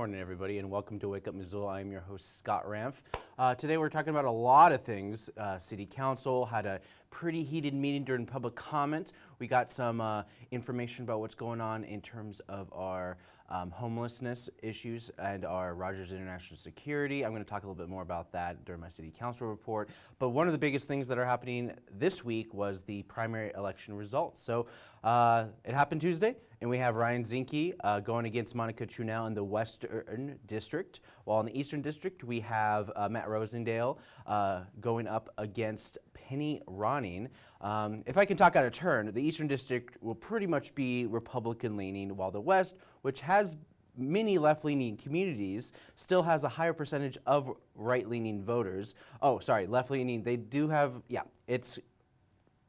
morning, everybody, and welcome to Wake Up Missoula. I'm your host, Scott Ramf. Uh, today we're talking about a lot of things. Uh, City Council had a pretty heated meeting during public comment. We got some uh, information about what's going on in terms of our um, homelessness issues and our Rogers International Security. I'm going to talk a little bit more about that during my City Council report. But one of the biggest things that are happening this week was the primary election results. So uh, it happened Tuesday, and we have Ryan Zinke uh, going against Monica Tranel in the Western District, while in the Eastern District we have uh, Matt Rosendale uh, going up against Penny Ronning. Um, if I can talk out of turn, the Eastern District will pretty much be Republican leaning, while the West, which has many left-leaning communities still has a higher percentage of right-leaning voters. Oh, sorry, left-leaning, they do have, yeah, it's,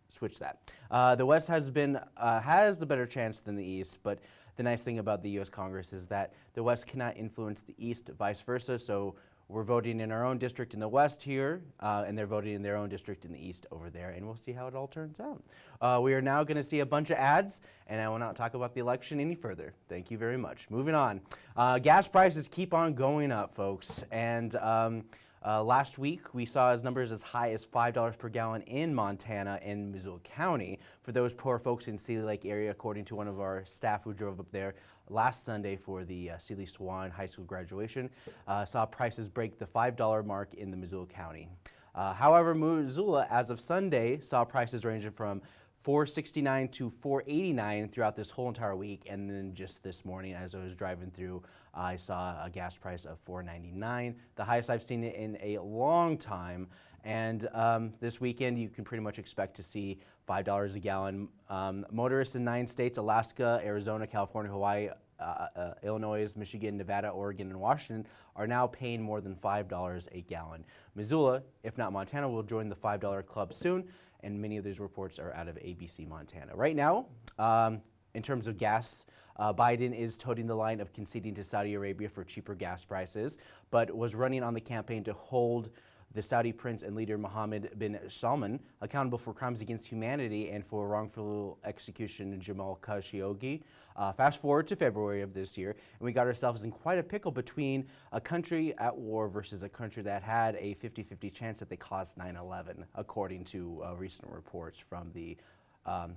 switch that. Uh, the West has been, uh, has the better chance than the East, but the nice thing about the U.S. Congress is that the West cannot influence the East, vice versa, so we're voting in our own district in the west here, uh, and they're voting in their own district in the east over there, and we'll see how it all turns out. Uh, we are now going to see a bunch of ads, and I will not talk about the election any further. Thank you very much. Moving on. Uh, gas prices keep on going up, folks, and um, uh, last week, we saw as numbers as high as $5 per gallon in Montana and Missoula County for those poor folks in Seeley Lake area, according to one of our staff who drove up there last Sunday for the uh, Seeley Swan High School graduation. Uh, saw prices break the $5 mark in the Missoula County. Uh, however, Missoula, as of Sunday, saw prices ranging from 469 to 489 throughout this whole entire week and then just this morning as I was driving through I saw a gas price of 499 the highest I've seen it in a long time and um, this weekend you can pretty much expect to see $5 a gallon. Um, motorists in nine states, Alaska, Arizona, California, Hawaii, uh, uh, Illinois, Michigan, Nevada, Oregon, and Washington are now paying more than $5 a gallon. Missoula, if not Montana, will join the $5 club soon and many of these reports are out of ABC Montana. Right now, um, in terms of gas, uh, Biden is toting the line of conceding to Saudi Arabia for cheaper gas prices, but was running on the campaign to hold the Saudi prince and leader Mohammed bin Salman accountable for crimes against humanity and for wrongful execution of Jamal Khashoggi. Uh, fast forward to February of this year, and we got ourselves in quite a pickle between a country at war versus a country that had a 50-50 chance that they caused 9-11, according to uh, recent reports from the um,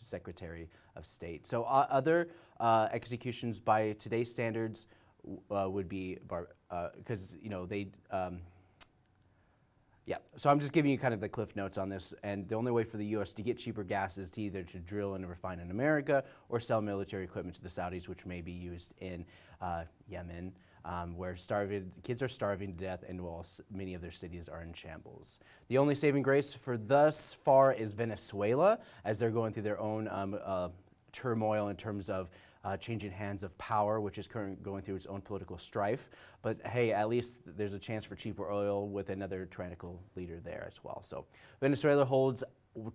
Secretary of State. So uh, other uh, executions by today's standards uh, would be, because, uh, you know, they, um, yeah, so I'm just giving you kind of the cliff notes on this, and the only way for the U.S. to get cheaper gas is to either to drill and refine in America or sell military equipment to the Saudis, which may be used in uh, Yemen, um, where starving, kids are starving to death and while many of their cities are in shambles. The only saving grace for thus far is Venezuela, as they're going through their own um, uh, turmoil in terms of uh, changing hands of power, which is currently going through its own political strife. But hey, at least there's a chance for cheaper oil with another tyrannical leader there as well. So Venezuela holds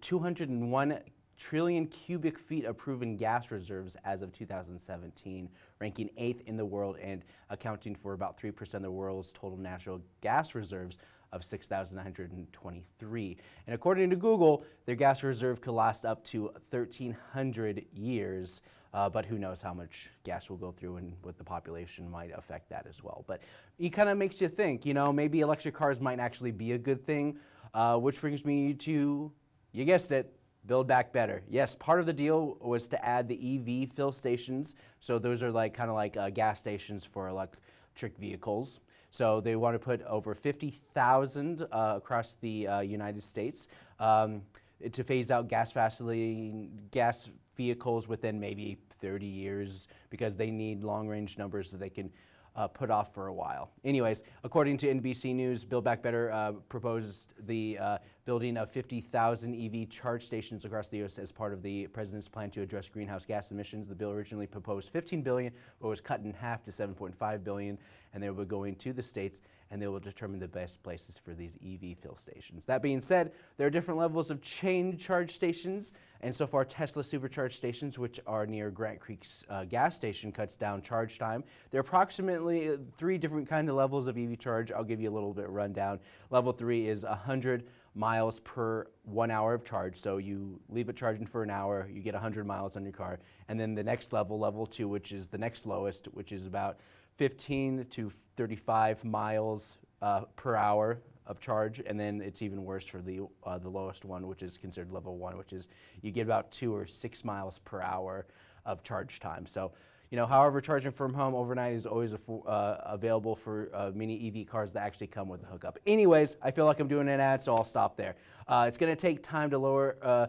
201 trillion cubic feet of proven gas reserves as of 2017, ranking eighth in the world and accounting for about 3% of the world's total natural gas reserves of 6,923. And according to Google, their gas reserve could last up to 1,300 years. Uh, but who knows how much gas will go through and what the population might affect that as well. But it kind of makes you think, you know, maybe electric cars might actually be a good thing, uh, which brings me to, you guessed it, Build Back Better. Yes, part of the deal was to add the EV fill stations. So those are like kind of like uh, gas stations for electric vehicles. So they want to put over 50,000 uh, across the uh, United States um, to phase out gas gas vehicles within maybe 30 years because they need long range numbers that they can uh, put off for a while. Anyways, according to NBC News, Build Back Better uh, proposed the uh, building of 50,000 EV charge stations across the U.S. as part of the president's plan to address greenhouse gas emissions. The bill originally proposed 15 billion, but was cut in half to 7.5 billion, and they will be going to the states, and they will determine the best places for these EV fill stations. That being said, there are different levels of chain charge stations, and so far Tesla supercharge stations, which are near Grant Creek's uh, gas station, cuts down charge time. There are approximately uh, three different kind of levels of EV charge. I'll give you a little bit rundown. Level three is 100 miles per one hour of charge. So you leave it charging for an hour, you get 100 miles on your car. And then the next level, level two, which is the next lowest, which is about 15 to 35 miles uh, per hour of charge. And then it's even worse for the, uh, the lowest one, which is considered level one, which is you get about two or six miles per hour of charge time. So you know, however, charging from home overnight is always uh, available for uh, many EV cars that actually come with a hookup. Anyways, I feel like I'm doing an ad, so I'll stop there. Uh, it's going to take time to lower uh,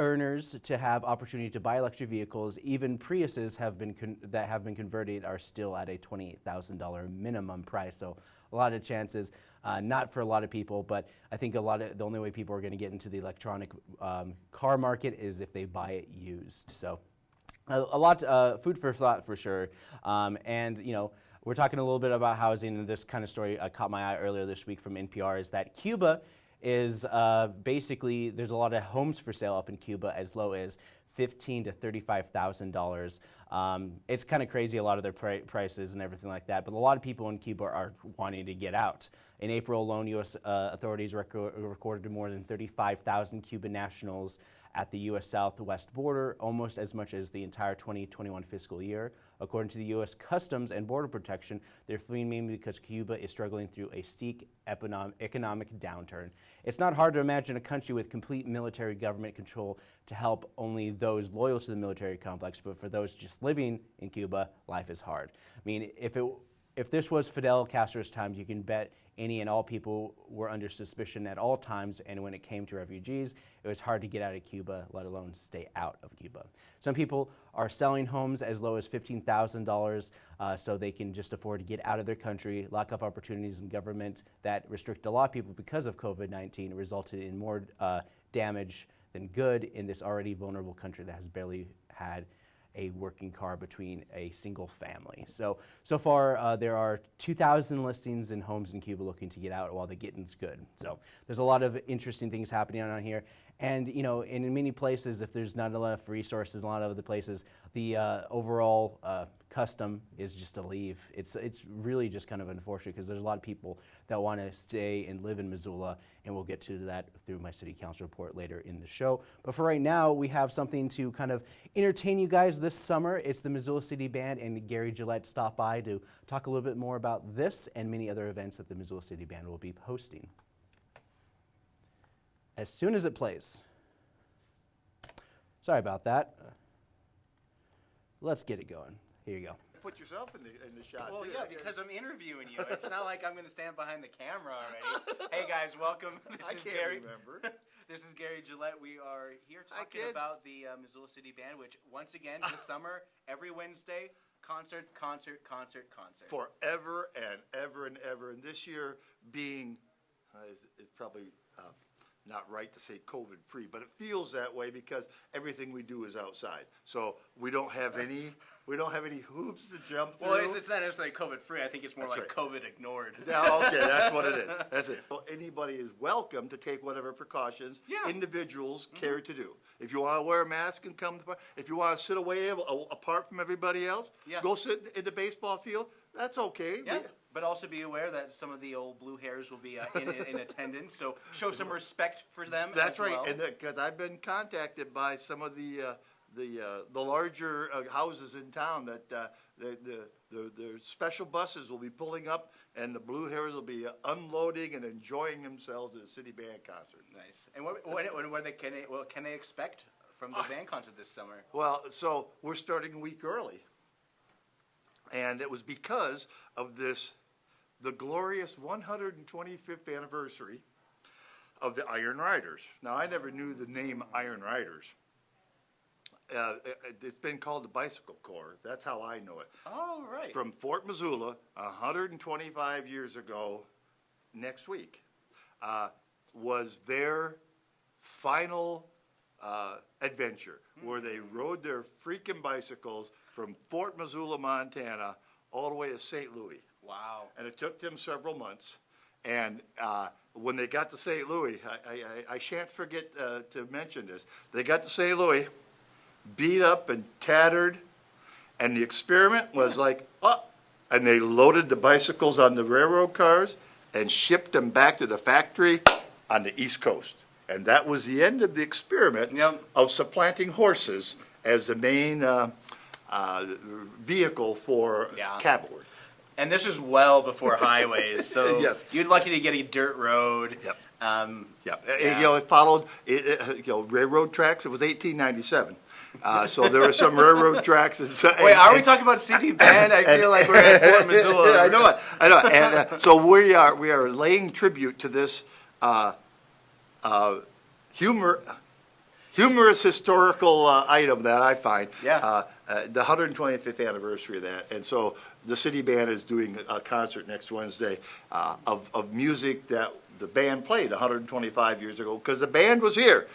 earners to have opportunity to buy electric vehicles. Even Priuses have been that have been converted are still at a $28,000 minimum price. So a lot of chances, uh, not for a lot of people, but I think a lot of the only way people are going to get into the electronic um, car market is if they buy it used. So a, a lot, uh, food for thought for sure. Um, and, you know, we're talking a little bit about housing, and this kind of story uh, caught my eye earlier this week from NPR is that Cuba is uh, basically, there's a lot of homes for sale up in Cuba as low as fifteen to thirty-five thousand um, dollars. It's kind of crazy, a lot of their pri prices and everything like that. But a lot of people in Cuba are wanting to get out. In April alone, U.S. Uh, authorities rec recorded more than 35,000 Cuban nationals at the U.S. southwest border, almost as much as the entire 2021 fiscal year. According to the U.S. Customs and Border Protection, they're fleeing mainly because Cuba is struggling through a steep economic downturn. It's not hard to imagine a country with complete military government control to help only those loyal to the military complex, but for those just living in Cuba, life is hard. I mean, if it if this was Fidel Castro's times, you can bet any and all people were under suspicion at all times, and when it came to refugees, it was hard to get out of Cuba, let alone stay out of Cuba. Some people are selling homes as low as $15,000 uh, so they can just afford to get out of their country. Lack of opportunities in government that restrict a lot of people because of COVID-19 resulted in more uh, damage than good in this already vulnerable country that has barely had a working car between a single family. So, so far uh, there are 2,000 listings in homes in Cuba looking to get out while the getting's good. So there's a lot of interesting things happening on here. And you know, in many places, if there's not enough resources, a lot of other places, the uh, overall uh, custom is just to leave. It's, it's really just kind of unfortunate because there's a lot of people that want to stay and live in Missoula, and we'll get to that through my city council report later in the show. But for right now, we have something to kind of entertain you guys this summer. It's the Missoula City Band, and Gary Gillette stopped by to talk a little bit more about this and many other events that the Missoula City Band will be hosting as soon as it plays. Sorry about that. Let's get it going. Here you go. Put yourself in the, in the shot. Well, too. yeah, because I'm interviewing you. It's not like I'm going to stand behind the camera already. hey guys, welcome. This I is can't Gary. remember. this is Gary Gillette. We are here talking kids. about the uh, Missoula City Band, which once again this summer, every Wednesday, concert, concert, concert, concert. Forever and ever and ever. And this year being, uh, is, is probably uh, not right to say COVID free, but it feels that way because everything we do is outside. So we don't have any, we don't have any hoops to jump through. well, it's, it's not necessarily COVID free. I think it's more That's like right. COVID ignored. Yeah, okay, that's what it is. That's it. Well, anybody is welcome to take whatever precautions Yeah. Individuals mm-hmm. care to do. If you want to wear a mask and come, to, if you want to sit away apart from everybody else, Yeah. go sit in the baseball field. That's okay. Yeah, We- but also be aware that some of the old blue hairs will be uh, in, in, in attendance, so show some respect for them. That's right, well. and because I've been contacted by some of the uh, the uh, the larger uh, houses in town that uh, the, the the the special buses will be pulling up, and the Blue Hairs will be uh, unloading and enjoying themselves at a city band concert. Nice. And what, when, when, when they, can they, what can they expect from Ah. the band concert this summer? Well, so we're starting a week early, and it was because of this, the glorious 125th anniversary of the Iron Riders. Now, I never knew the name Iron Riders. Uh, it, it's been called the Bicycle Corps. That's how I know it. Oh, right. From Fort Missoula, 125 years ago, next week. Uh, was their final uh, adventure, where they rode their freaking bicycles from Fort Missoula, Montana, all the way to St. Louis. Wow. And it took them several months. And uh, when they got to St. Louis, I, I, I- I shan't forget uh, to mention this. They got to St. Louis, beat up and tattered, and the experiment was like, oh, and they loaded the bicycles on the railroad cars and shipped them back to the factory on the East Coast. And that was the end of the experiment Yep. of supplanting horses as the main uh, uh, vehicle for Yeah. cavalry. And this was well before highways, so Yes. you're lucky to get a dirt road. Yep. Um, Yeah, uh, Yeah. you know, it followed, it, it, you know, railroad tracks, it was eighteen ninety-seven. Uh, so there were some railroad tracks. and so- wait, are we and- talking about CD band? I feel like we're at Fort Missoula. Yeah, I know it, I know it. And, uh, so we are, we are laying tribute to this, uh, uh, humor, humorous historical, uh, item that I find. Yeah. Uh, uh, the hundred and twenty-fifth anniversary of that. And so the city band is doing a concert next Wednesday, uh, of, of music that the band played hundred and twenty-five years ago, because the band was here.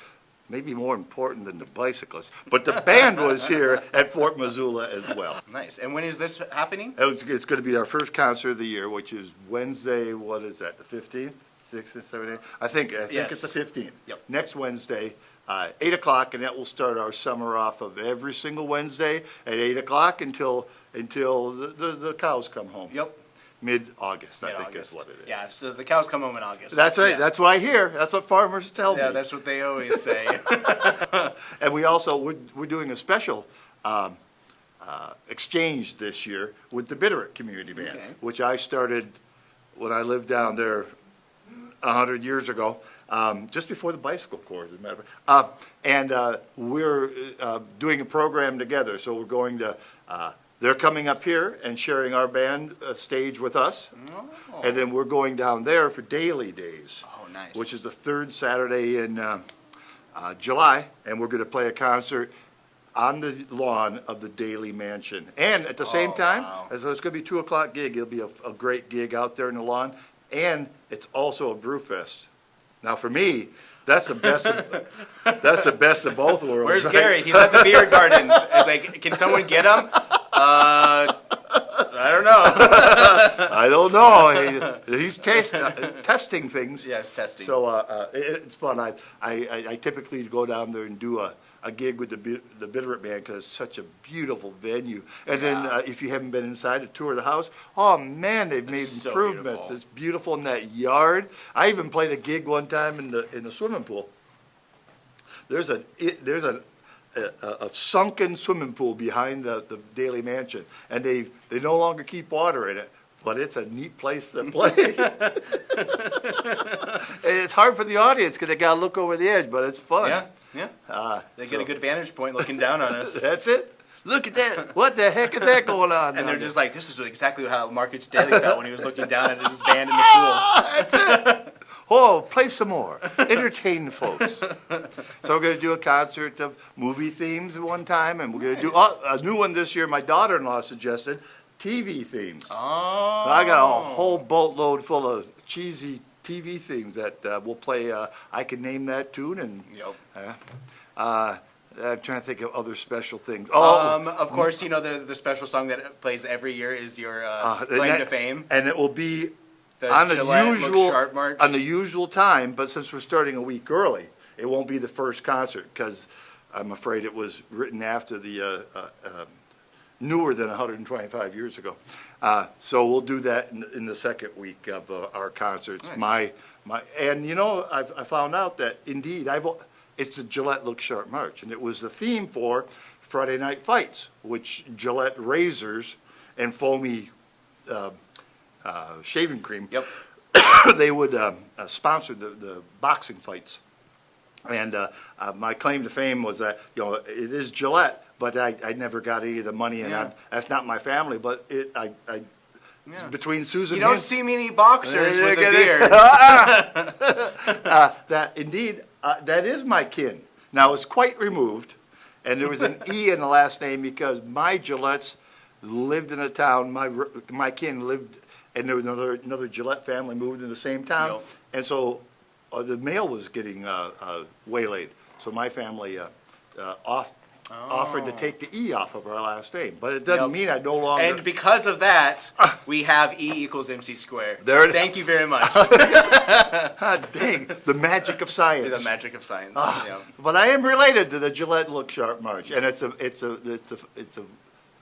Maybe more important than the bicyclists, but the band was here at Fort Missoula as well. Nice. And when is this happening? It's, it's gonna be our first concert of the year, which is Wednesday, what is that, the fifteenth, sixth, seventh, I think, I think it's the Yes. fifteenth. Yep. Next Wednesday, uh, eight o'clock, and that will start our summer off of every single Wednesday at eight o'clock until, until the, the, the cows come home. Yep. Mid-August, I think Mid-August. is what it is. Yeah, so the cows come home in August. That's right, Yeah. that's what I hear, that's what farmers tell me. Yeah, that's what they always say. And we also, we're, we're doing a special, um, uh, exchange this year with the Bitterroot Community Band, Okay. which I started when I lived down there a hundred years ago, um, just before the bicycle corps, as a matter of fact. Uh, and, uh, we're, uh, doing a program together, so we're going to, uh, they're coming up here and sharing our band, uh, stage with us. And then we're going down there for Daly Days oh, nice. which is the third Saturday in uh, uh, July, and we're going to play a concert on the lawn of the Daly Mansion. And at the same Oh, time, wow. as it's going to be a two o'clock gig, it'll be a, a great gig out there in the lawn, and it's also a brew fest. Now, for me, that's the best. Of, that's the best of both worlds. Where's right? Gary? He's at the beer gardens. It's like, can someone get him? Uh, I don't know. I don't know. He, he's taste, uh, testing things. Yes, testing. So uh, uh, it, it's fun. I, I, I typically go down there and do a, a gig with the the Bitterroot Band because it's such a beautiful venue. And then uh, if you haven't been inside a tour of the house, oh man, they've made improvements. beautiful. It's beautiful in that yard. I even played a gig one time in the in the swimming pool. There's a it, there's a, a, a sunken swimming pool behind the, the Daly Mansion, and they they no longer keep water in it. But it's a neat place to play. And it's hard for the audience because they gotta look over the edge, but it's fun. yeah, yeah. Uh, They get a good vantage point looking down on us. That's it. Look at that. What the heck is that going on? And they're just like, this is exactly how Marcus Daly felt when he was looking down at his band in the pool. That's it. Oh, play some more. Entertain folks. So we're gonna do a concert of movie themes one time, and we're gonna do oh, a new one this year. My daughter-in-law suggested TV themes. Oh. I got a whole boatload full of cheesy TV themes that uh, we'll play. Uh, I can name that tune, and Yep. uh, uh, I'm trying to think of other special things. Oh, Um, of course, you know the the special song that plays every year is your uh, uh, claim that- to fame. and it will be The on the Gillette usual on the usual time, but since we're starting a week early, it won't be the first concert because I'm afraid it was written after the uh, uh, uh, newer than 125 years ago. Uh, so we'll do that in, in the second week of uh, our concerts. Nice. My my and you know I've, I found out that indeed I've it's the Gillette Look Sharp March, and it was the theme for Friday Night Fights, which Gillette razors and foamy uh, uh, shaving cream Yep. they would um, uh, sponsor the, the boxing fights. And uh, uh, my claim to fame was that, you know, it is Gillette, but I, I never got any of the money, and Yeah. I, that's not my family, but it, I, I, Yeah. between Susan You don't see many boxers with a beard. uh, that indeed, uh, that is my kin. Now, it's quite removed, and there was an E in the last name because my Gillettes lived in a town, my, r- my kin lived, and there was another, another Gillette family moved in the same town. Yep. And so uh, the mail was getting uh, uh, waylaid. So my family uh, uh, off, offered to take the E off of our last name. But it doesn't Yep. mean I no longer. And because of that, we have E equals MC squared. There it- Thank you very much. Ah, dang, the magic of science. the magic of science. Ah. yeah. But I am related to the Gillette Look Sharp March, and it's a, it's a, it's a, it's a,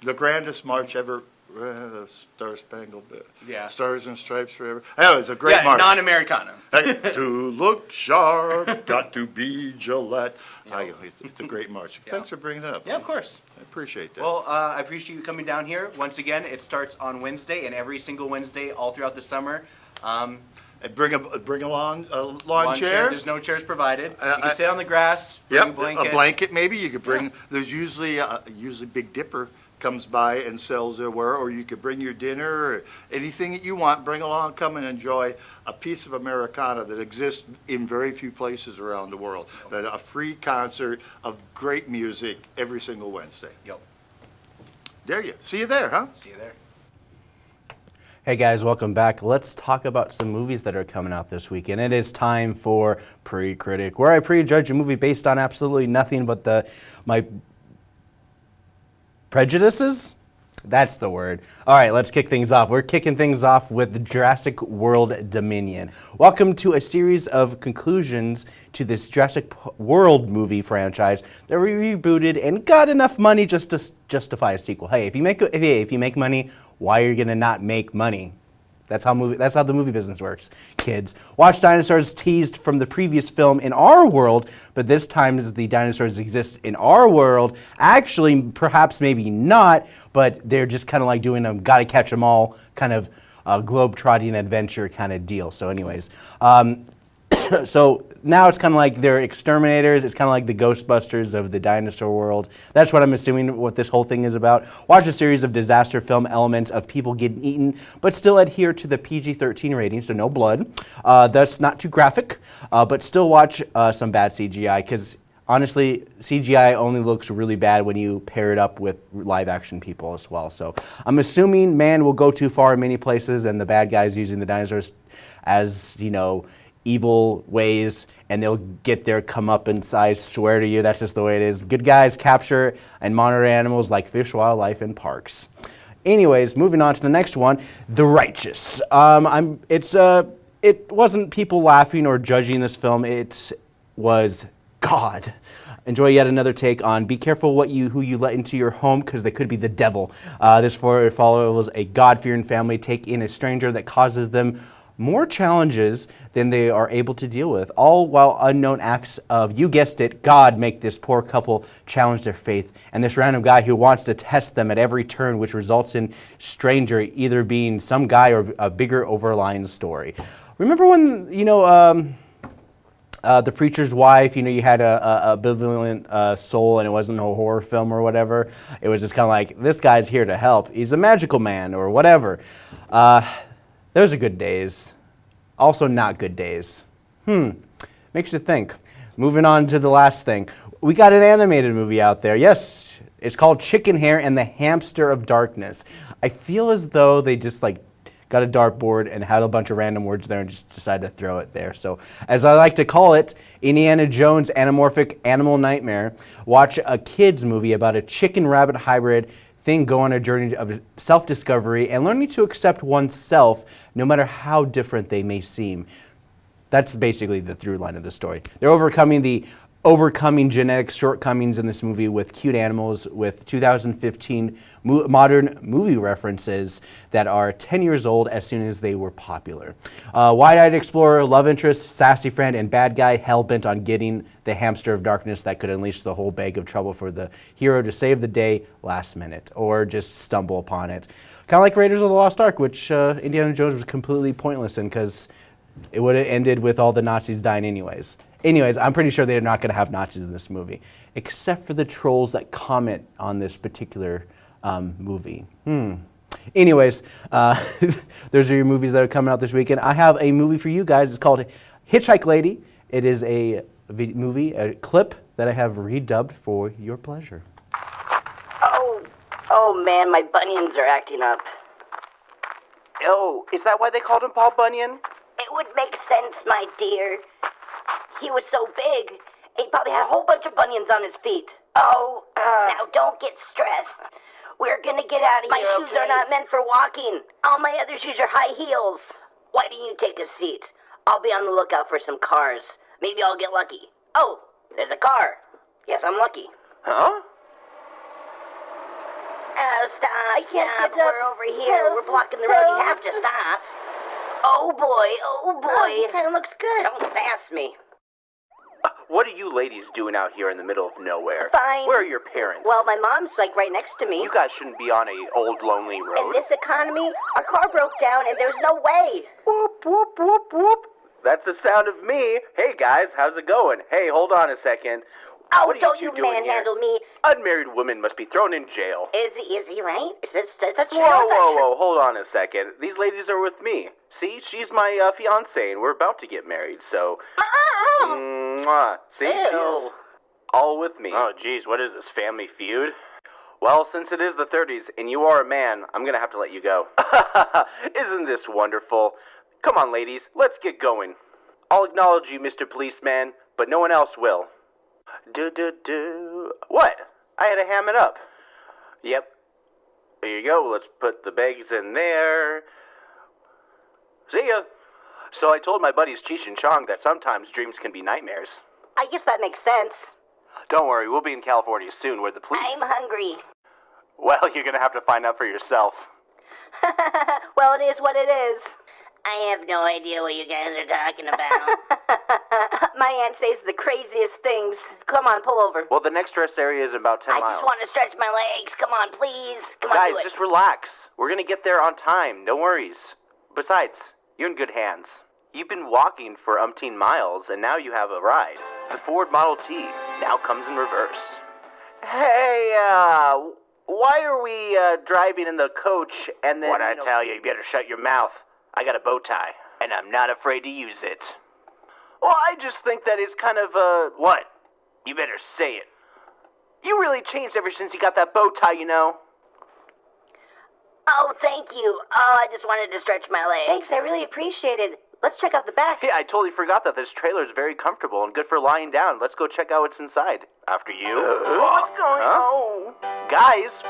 the grandest march ever. Uh, the Star Spangled, uh, Yeah. Stars and Stripes Forever. Anyway, it's a great Yeah, march. non-Americana. Hey, to look sharp, got to be Gillette. I, it's, a great march. Yeah. Thanks for bringing it up. Yeah, of course. I appreciate that. Well, uh, I appreciate you coming down here. Once again, it starts on Wednesday and every single Wednesday all throughout the summer. Um, And bring a bring a lawn a lawn, lawn chair. There's no chairs provided. Uh, you can sit on the grass. Bring Yep, a blanket maybe. You could bring. There's usually uh, usually Big Dipper comes by and sells their ware, or you could bring your dinner or anything that you want. Bring along, come and enjoy a piece of Americana that exists in very few places around the world. That a free concert of great music every single Wednesday. Yep. There you. See you there, huh? See you there. Hey guys, welcome back. Let's talk about some movies that are coming out this weekend. It is time for Pre-Critic, where I prejudge a movie based on absolutely nothing but the my prejudices. That's the word. All right, let's kick things off. We're kicking things off with Jurassic World Dominion. Welcome to a series of conclusions to this Jurassic World movie franchise that we rebooted and got enough money just to justify a sequel. Hey, if you make hey, if you make money, why are you gonna not make money? That's how movie. That's how the movie business works, kids. Watch dinosaurs teased from the previous film in our world, but this time the dinosaurs exist in our world. Actually, perhaps maybe not, but they're just kind of like doing a gotta catch 'em all kind of uh, globe-trotting adventure kind of deal. So, anyways. Um, so now it's kind of like they're exterminators. It's kind of like the Ghostbusters of the dinosaur world. That's what I'm assuming what this whole thing is about. Watch a series of disaster film elements of people getting eaten, but still adhere to the PG-13 rating, so no blood. Uh, that's not too graphic, uh, but still watch uh, some bad CGI because honestly, CGI only looks really bad when you pair it up with live action people as well. So I'm assuming man will go too far in many places, and the bad guys using the dinosaurs as you know evil ways, and they'll get their comeuppance. I swear to you, that's just the way it is. Good guys capture and monitor animals like fish, wildlife, and parks. Anyways, moving on to the next one, The Righteous. Um, I'm. It's uh, it wasn't people laughing or judging this film. It was God. Enjoy yet another take on be careful what you who you let into your home because they could be the devil. Uh, this follows a God-fearing family take in a stranger that causes them more challenges than they are able to deal with, all while unknown acts of, you guessed it, God make this poor couple challenge their faith, and this random guy who wants to test them at every turn, which results in stranger either being some guy or a bigger overlying story. Remember when, you know, um, uh, the preacher's wife, you know, you had a, a, a uh, soul and it wasn't a horror film or whatever. It was just kind of like, this guy's here to help. He's a magical man or whatever. Uh, those are good days. Also, not good days. Hmm. Makes you think. Moving on to the last thing. We got an animated movie out there. Yes, it's called Chickenhare and the Hamster of Darkness. I feel as though they just like got a dartboard and had a bunch of random words there and just decided to throw it there. So, as I like to call it, Indiana Jones Anamorphic Animal Nightmare. Watch a kids movie about a chicken rabbit hybrid thing go on a journey of self-discovery and learning to accept oneself no matter how different they may seem. That's basically the through line of the story. They're overcoming the overcoming genetic shortcomings in this movie with cute animals with 2015 mo- modern movie references that are 10 years old as soon as they were popular. Uh, wide-eyed explorer, love interest, sassy friend, and bad guy hell-bent on getting the hamster of darkness that could unleash the whole bag of trouble for the hero to save the day last minute or just stumble upon it. Kind of like Raiders of the Lost Ark, which uh, Indiana Jones was completely pointless in because it would have ended with all the Nazis dying anyways. Anyways, I'm pretty sure they're not going to have notches in this movie, except for the trolls that comment on this particular um, movie. Hmm. Anyways, uh, those are your movies that are coming out this weekend. I have a movie for you guys. It's called Hitchhike Lady. It is a movie, a clip that I have redubbed for your pleasure. Oh, oh man, my bunions are acting up. Oh, is that why they called him Paul Bunyan? It would make sense, my dear. He was so big, he probably had a whole bunch of bunions on his feet. Oh, uh. now don't get stressed. We're gonna get out of My here. My shoes okay? are not meant for walking. All my other shoes are high heels. Why don't you take a seat? I'll be on the lookout for some cars. Maybe I'll get lucky. Oh, there's a car. Yes, I'm lucky. Huh? Oh, stop, I can't stop. get up. We're over here. Help, We're blocking the road. You have to stop. Oh, boy. Oh, oh boy. kind of looks good. Don't sass me. What are you ladies doing out here in the middle of nowhere? Fine. Where are your parents? Well, my mom's like right next to me. you guys shouldn't be on a old lonely road. In this economy, our car broke down and there's no way. Whoop, whoop, whoop, whoop. That's the sound of me. Hey guys, how's it going? Hey, hold on a second. Oh, what don't you you manhandle here? me. Unmarried women must be thrown in jail. Is he, is he right? Is this, is that true? Whoa, Is that whoa, whoa, hold on a second. These ladies are with me. See, she's my uh, fiance, and we're about to get married, so. Mwah. See, Ew. she's all with me. Oh, geez, what is this, family feud? Well, since it is the 30s and you are a man, I'm gonna have to let you go. Isn't this wonderful? Come on, ladies, let's get going. I'll acknowledge you, Mr. Policeman, but no one else will. Do do do. What? I had to ham it up. Yep. There you go. Let's put the bags in there. See ya. So I told my buddies Cheech and Chong that sometimes dreams can be nightmares. I guess that makes sense. Don't worry, we'll be in California soon where the police. I'm hungry. Well, you're gonna have to find out for yourself. well, it is what it is. I have no idea what you guys are talking about. My aunt says the craziest things. Come on, pull over. Well, the next rest area is about 10 I miles. just want to stretch my legs. Come on, please. Come on, Guys, do it. just relax. We're gonna get there on time. No worries. Besides, you're in good hands. You've been walking for umpteen miles, and now you have a ride. The Ford Model T now comes in reverse. Hey, uh, why are we uh, driving in the coach and then? What I tell you, you better shut your mouth. I got a bow tie, and I'm not afraid to use it. Well, I just think that it's kind of uh. What? You better say it. You really changed ever since you got that bow tie, you know. Oh, thank you. Oh, I just wanted to stretch my legs. Thanks, I really appreciate it. Let's check out the back. Hey, I totally forgot that this trailer is very comfortable and good for lying down. Let's go check out what's inside. After you. what's going on? Guys,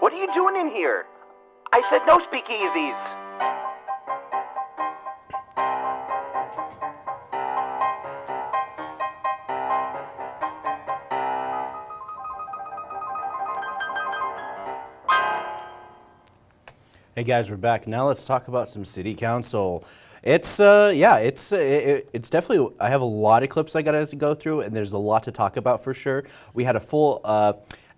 what are you doing in here? I said no speakeasies. Hey guys, we're back. Now let's talk about some city council. It's uh yeah, it's uh, it, it's definitely I have a lot of clips I got to go through and there's a lot to talk about for sure. We had a full uh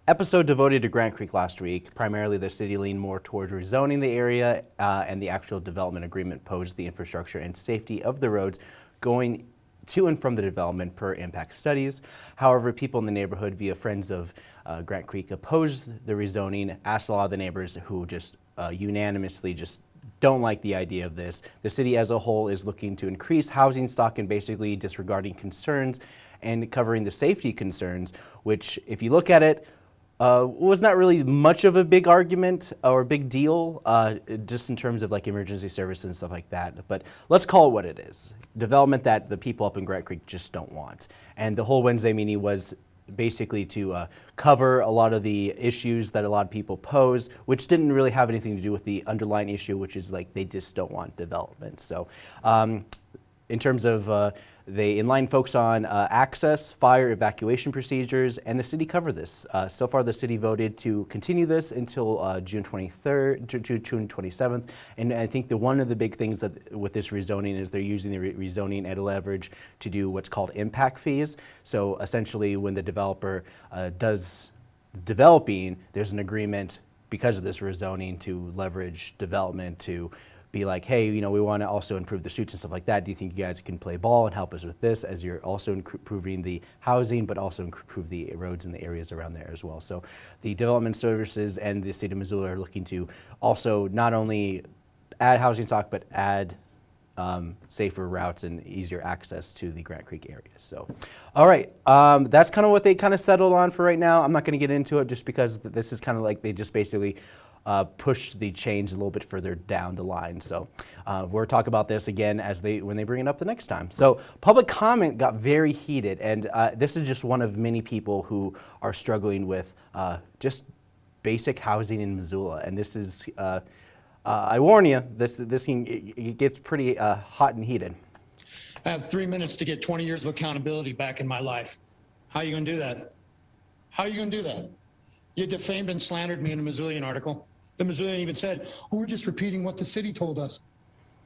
episode devoted to Grant Creek last week. Primarily the city leaned more towards rezoning the area uh, and the actual development agreement posed the infrastructure and safety of the roads going to and from the development per impact studies. However, people in the neighborhood via Friends of uh, Grant Creek opposed the rezoning, asked a lot of the neighbors who just uh, unanimously just don't like the idea of this. The city as a whole is looking to increase housing stock and basically disregarding concerns and covering the safety concerns, which if you look at it, uh, was not really much of a big argument or big deal, uh, just in terms of like emergency services and stuff like that. But let's call it what it is: development that the people up in Grant Creek just don't want. And the whole Wednesday meeting was basically to uh, cover a lot of the issues that a lot of people pose, which didn't really have anything to do with the underlying issue, which is like they just don't want development. So. Um, in terms of uh, they inline folks on uh, access, fire, evacuation procedures, and the city covered this. Uh, so far, the city voted to continue this until uh, June 23rd, Ju- Ju- June 27th. And I think the one of the big things that with this rezoning is they're using the re- rezoning at a leverage to do what's called impact fees. So essentially, when the developer uh, does developing, there's an agreement because of this rezoning to leverage development to be like, hey, you know, we want to also improve the streets and stuff like that. Do you think you guys can play ball and help us with this as you're also improving the housing, but also improve the roads and the areas around there as well? So the development services and the state of Missoula are looking to also not only add housing stock, but add um, safer routes and easier access to the Grant Creek area. So, all right, um, that's kind of what they kind of settled on for right now. I'm not going to get into it just because this is kind of like they just basically uh, push the change a little bit further down the line. So uh, we'll talk about this again as they when they bring it up the next time. So public comment got very heated, and uh, this is just one of many people who are struggling with uh, just basic housing in Missoula, and this is. Uh, uh, I warn you, this this can, it, it gets pretty hot and heated. I have three minutes to get 20 years of accountability back in my life. How are you going to do that? How are you going to do that? You defamed and slandered me in a Missoulian article. The Missoulian even said, oh, we're just repeating what the city told us.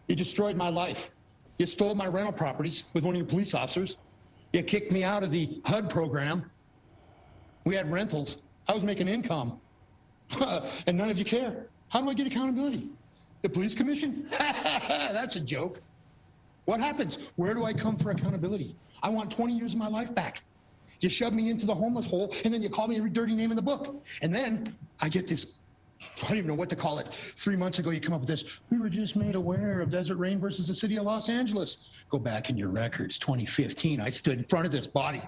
You destroyed my life. You stole my rental properties with one of your police officers. You kicked me out of the HUD program. We had rentals. I was making income. and none of you care. How do I get accountability? The police commission? That's a joke. What happens? Where do I come for accountability? I want 20 years of my life back. You shove me into the homeless hole, and then you call me every dirty name in the book. And then I get this, I don't even know what to call it. Three months ago, you come up with this, we were just made aware of Desertrain versus the city of Los Angeles. Go back in your records, 2015, I stood in front of this body.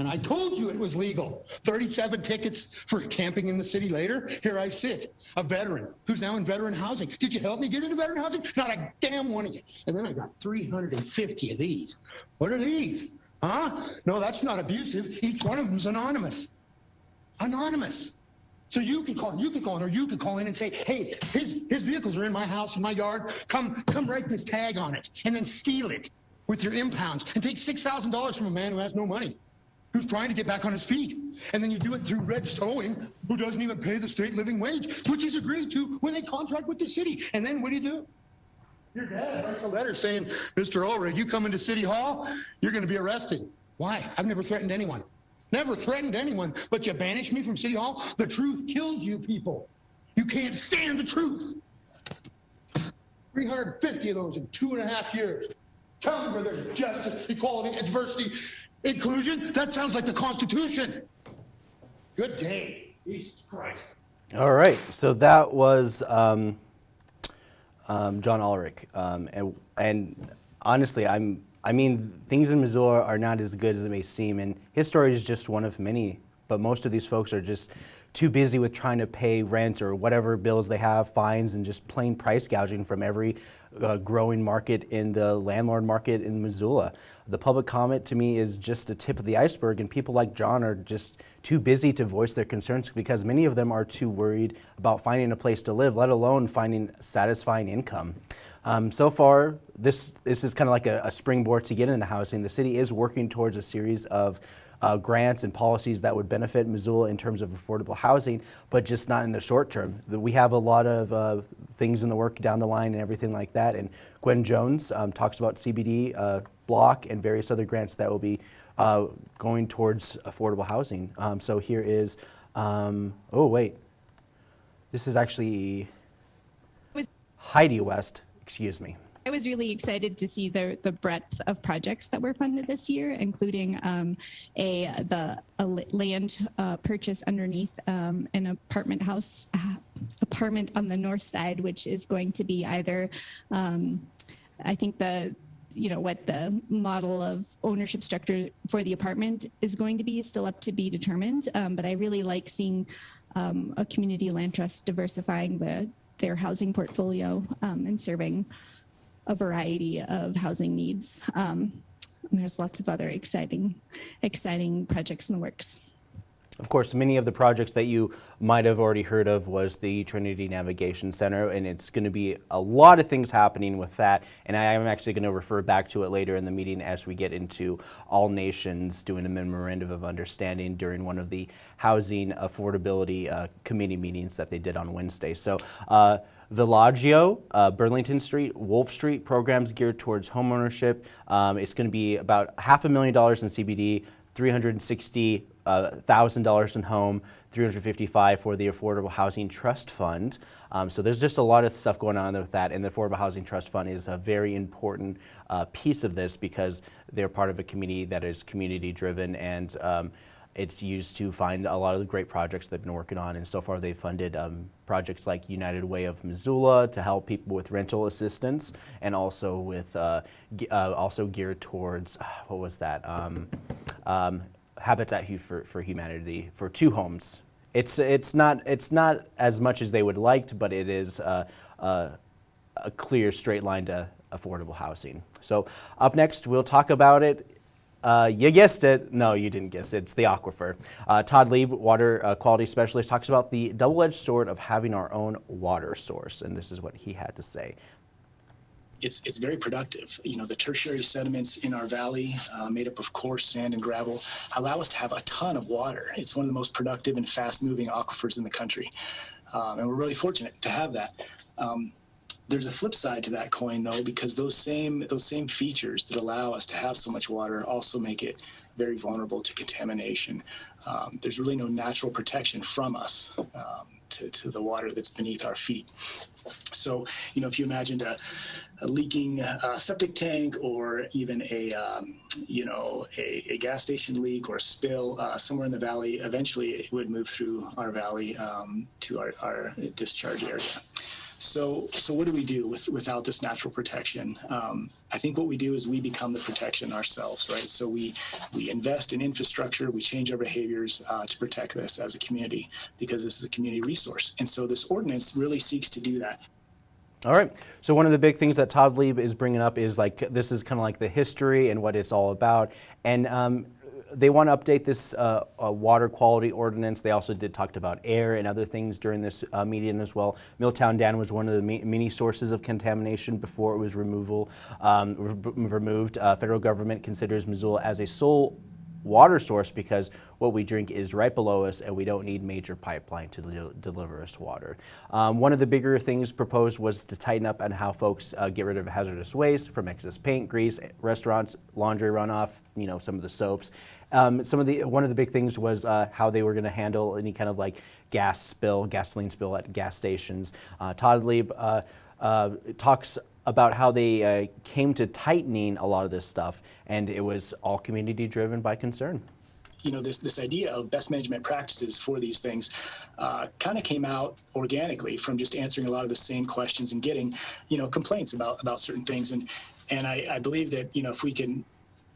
And I told you it was legal. 37 tickets for camping in the city later. Here I sit, a veteran who's now in veteran housing. Did you help me get into veteran housing? Not a damn one of you. And then I got 350 of these. What are these? Huh? No, that's not abusive. Each one of them's anonymous. Anonymous. So you can call, you can call in, or you can call in and say, hey, his, his vehicles are in my house, in my yard. Come, come write this tag on it and then steal it with your impounds and take $6,000 from a man who has no money who's trying to get back on his feet. And then you do it through red Towing, who doesn't even pay the state living wage, which is agreed to when they contract with the city. And then what do you do? Your dad writes a letter saying, Mr. Ulrich, you come into City Hall, you're going to be arrested. Why? I've never threatened anyone. Never threatened anyone, but you banished me from City Hall? The truth kills you people. You can't stand the truth. 350 of those in two and a half years. Tell me where there's justice, equality, and diversity, inclusion. That sounds like the Constitution. Good day. Jesus Christ. All right, so that was um, um, John Ulrich, um, and, and honestly, I'm I mean things in Missoula are not as good as it may seem, and his story is just one of many. But most of these folks are just too busy with trying to pay rent or whatever bills they have, fines, and just plain price gouging from every uh, growing market in the landlord market in Missoula. The public comment to me is just a tip of the iceberg, and people like John are just too busy to voice their concerns because many of them are too worried about finding a place to live, let alone finding satisfying income. Um, so far, this, this is kind of like a, a springboard to get into housing. The city is working towards a series of uh, grants and policies that would benefit Missoula in terms of affordable housing, but just not in the short term. We have a lot of uh, things in the work down the line and everything like that. And Gwen Jones um, talks about CBD uh, block and various other grants that will be uh, going towards affordable housing. Um, so here is, um, oh wait, this is actually Heidi West, excuse me. I was really excited to see the the breadth of projects that were funded this year, including um, a the a land uh, purchase underneath um, an apartment house uh, apartment on the north side, which is going to be either, um, I think the you know what the model of ownership structure for the apartment is going to be is still up to be determined. Um, but I really like seeing um, a community land trust diversifying the their housing portfolio um, and serving a variety of housing needs. Um, and there's lots of other exciting, exciting projects in the works. Of course, many of the projects that you might have already heard of was the Trinity Navigation Center, and it's going to be a lot of things happening with that. And I am actually going to refer back to it later in the meeting as we get into all nations doing a memorandum of understanding during one of the housing affordability uh, committee meetings that they did on Wednesday. So. Uh, Villaggio, uh, Burlington Street, Wolf Street programs geared towards homeownership. Um, it's going to be about half a million dollars in CBD, 360 thousand uh, dollars in home, 355 for the Affordable Housing Trust Fund. Um, so there's just a lot of stuff going on with that, and the Affordable Housing Trust Fund is a very important uh, piece of this because they're part of a community that is community driven and um, it's used to find a lot of the great projects they've been working on, and so far they've funded um, projects like United Way of Missoula to help people with rental assistance, and also with uh, uh, also geared towards what was that? Habitat for, for Humanity for two homes it's it's not it's not as much as they would like, but it is uh, uh, a clear straight line to affordable housing. So up next, we'll talk about it. Uh, you guessed it. No, you didn't guess it. It's the aquifer. Uh, Todd Lieb, water quality specialist, talks about the double-edged sword of having our own water source, and this is what he had to say. It's, it's very productive. You know, the tertiary sediments in our valley, uh, made up of coarse sand and gravel, allow us to have a ton of water. It's one of the most productive and fast-moving aquifers in the country, um, and we're really fortunate to have that. Um, there's a flip side to that coin though because those same those same features that allow us to have so much water also make it very vulnerable to contamination um, there's really no natural protection from us um, to, to the water that's beneath our feet. So you know if you imagined a, a leaking uh, septic tank or even a um, you know a, a, gas station leak or spill uh, somewhere in the valley eventually it would move through our valley um, to our, our discharge area so, so what do we do with, without this natural protection? Um, I think what we do is we become the protection ourselves, right? So we we invest in infrastructure, we change our behaviors uh, to protect this as a community because this is a community resource, and so this ordinance really seeks to do that. All right. So one of the big things that Todd Lieb is bringing up is like this is kind of like the history and what it's all about, and um, they want to update this uh, uh, water quality ordinance. They also did talked about air and other things during this uh, meeting as well. Milltown Dam was one of the many sources of contamination before it was removal um, re removed. Uh, federal government considers Missoula as a sole water source because what we drink is right below us and we don't need major pipeline to de deliver us water. Um, one of the bigger things proposed was to tighten up on how folks uh, get rid of hazardous waste from excess paint, grease, restaurants, laundry runoff, you know, some of the soaps. Um, some of the one of the big things was uh, how they were going to handle any kind of like gas spill, gasoline spill at gas stations. Uh, Todd Lieb uh, uh, talks about how they uh, came to tightening a lot of this stuff, and it was all community driven by concern. You know this this idea of best management practices for these things uh, kind of came out organically from just answering a lot of the same questions and getting you know complaints about about certain things. And and I, I believe that you know if we can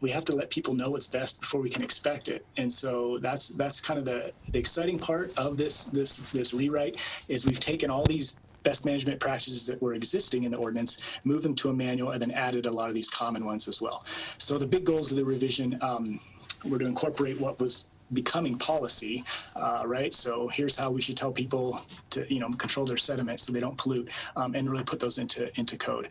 we have to let people know what's best before we can expect it. And so that's that's kind of the the exciting part of this this this rewrite is we've taken all these best management practices that were existing in the ordinance, move them to a manual, and then added a lot of these common ones as well. So the big goals of the revision um, were to incorporate what was becoming policy, uh, right? So here's how we should tell people to, you know, control their sediment so they don't pollute, um, and really put those into into code.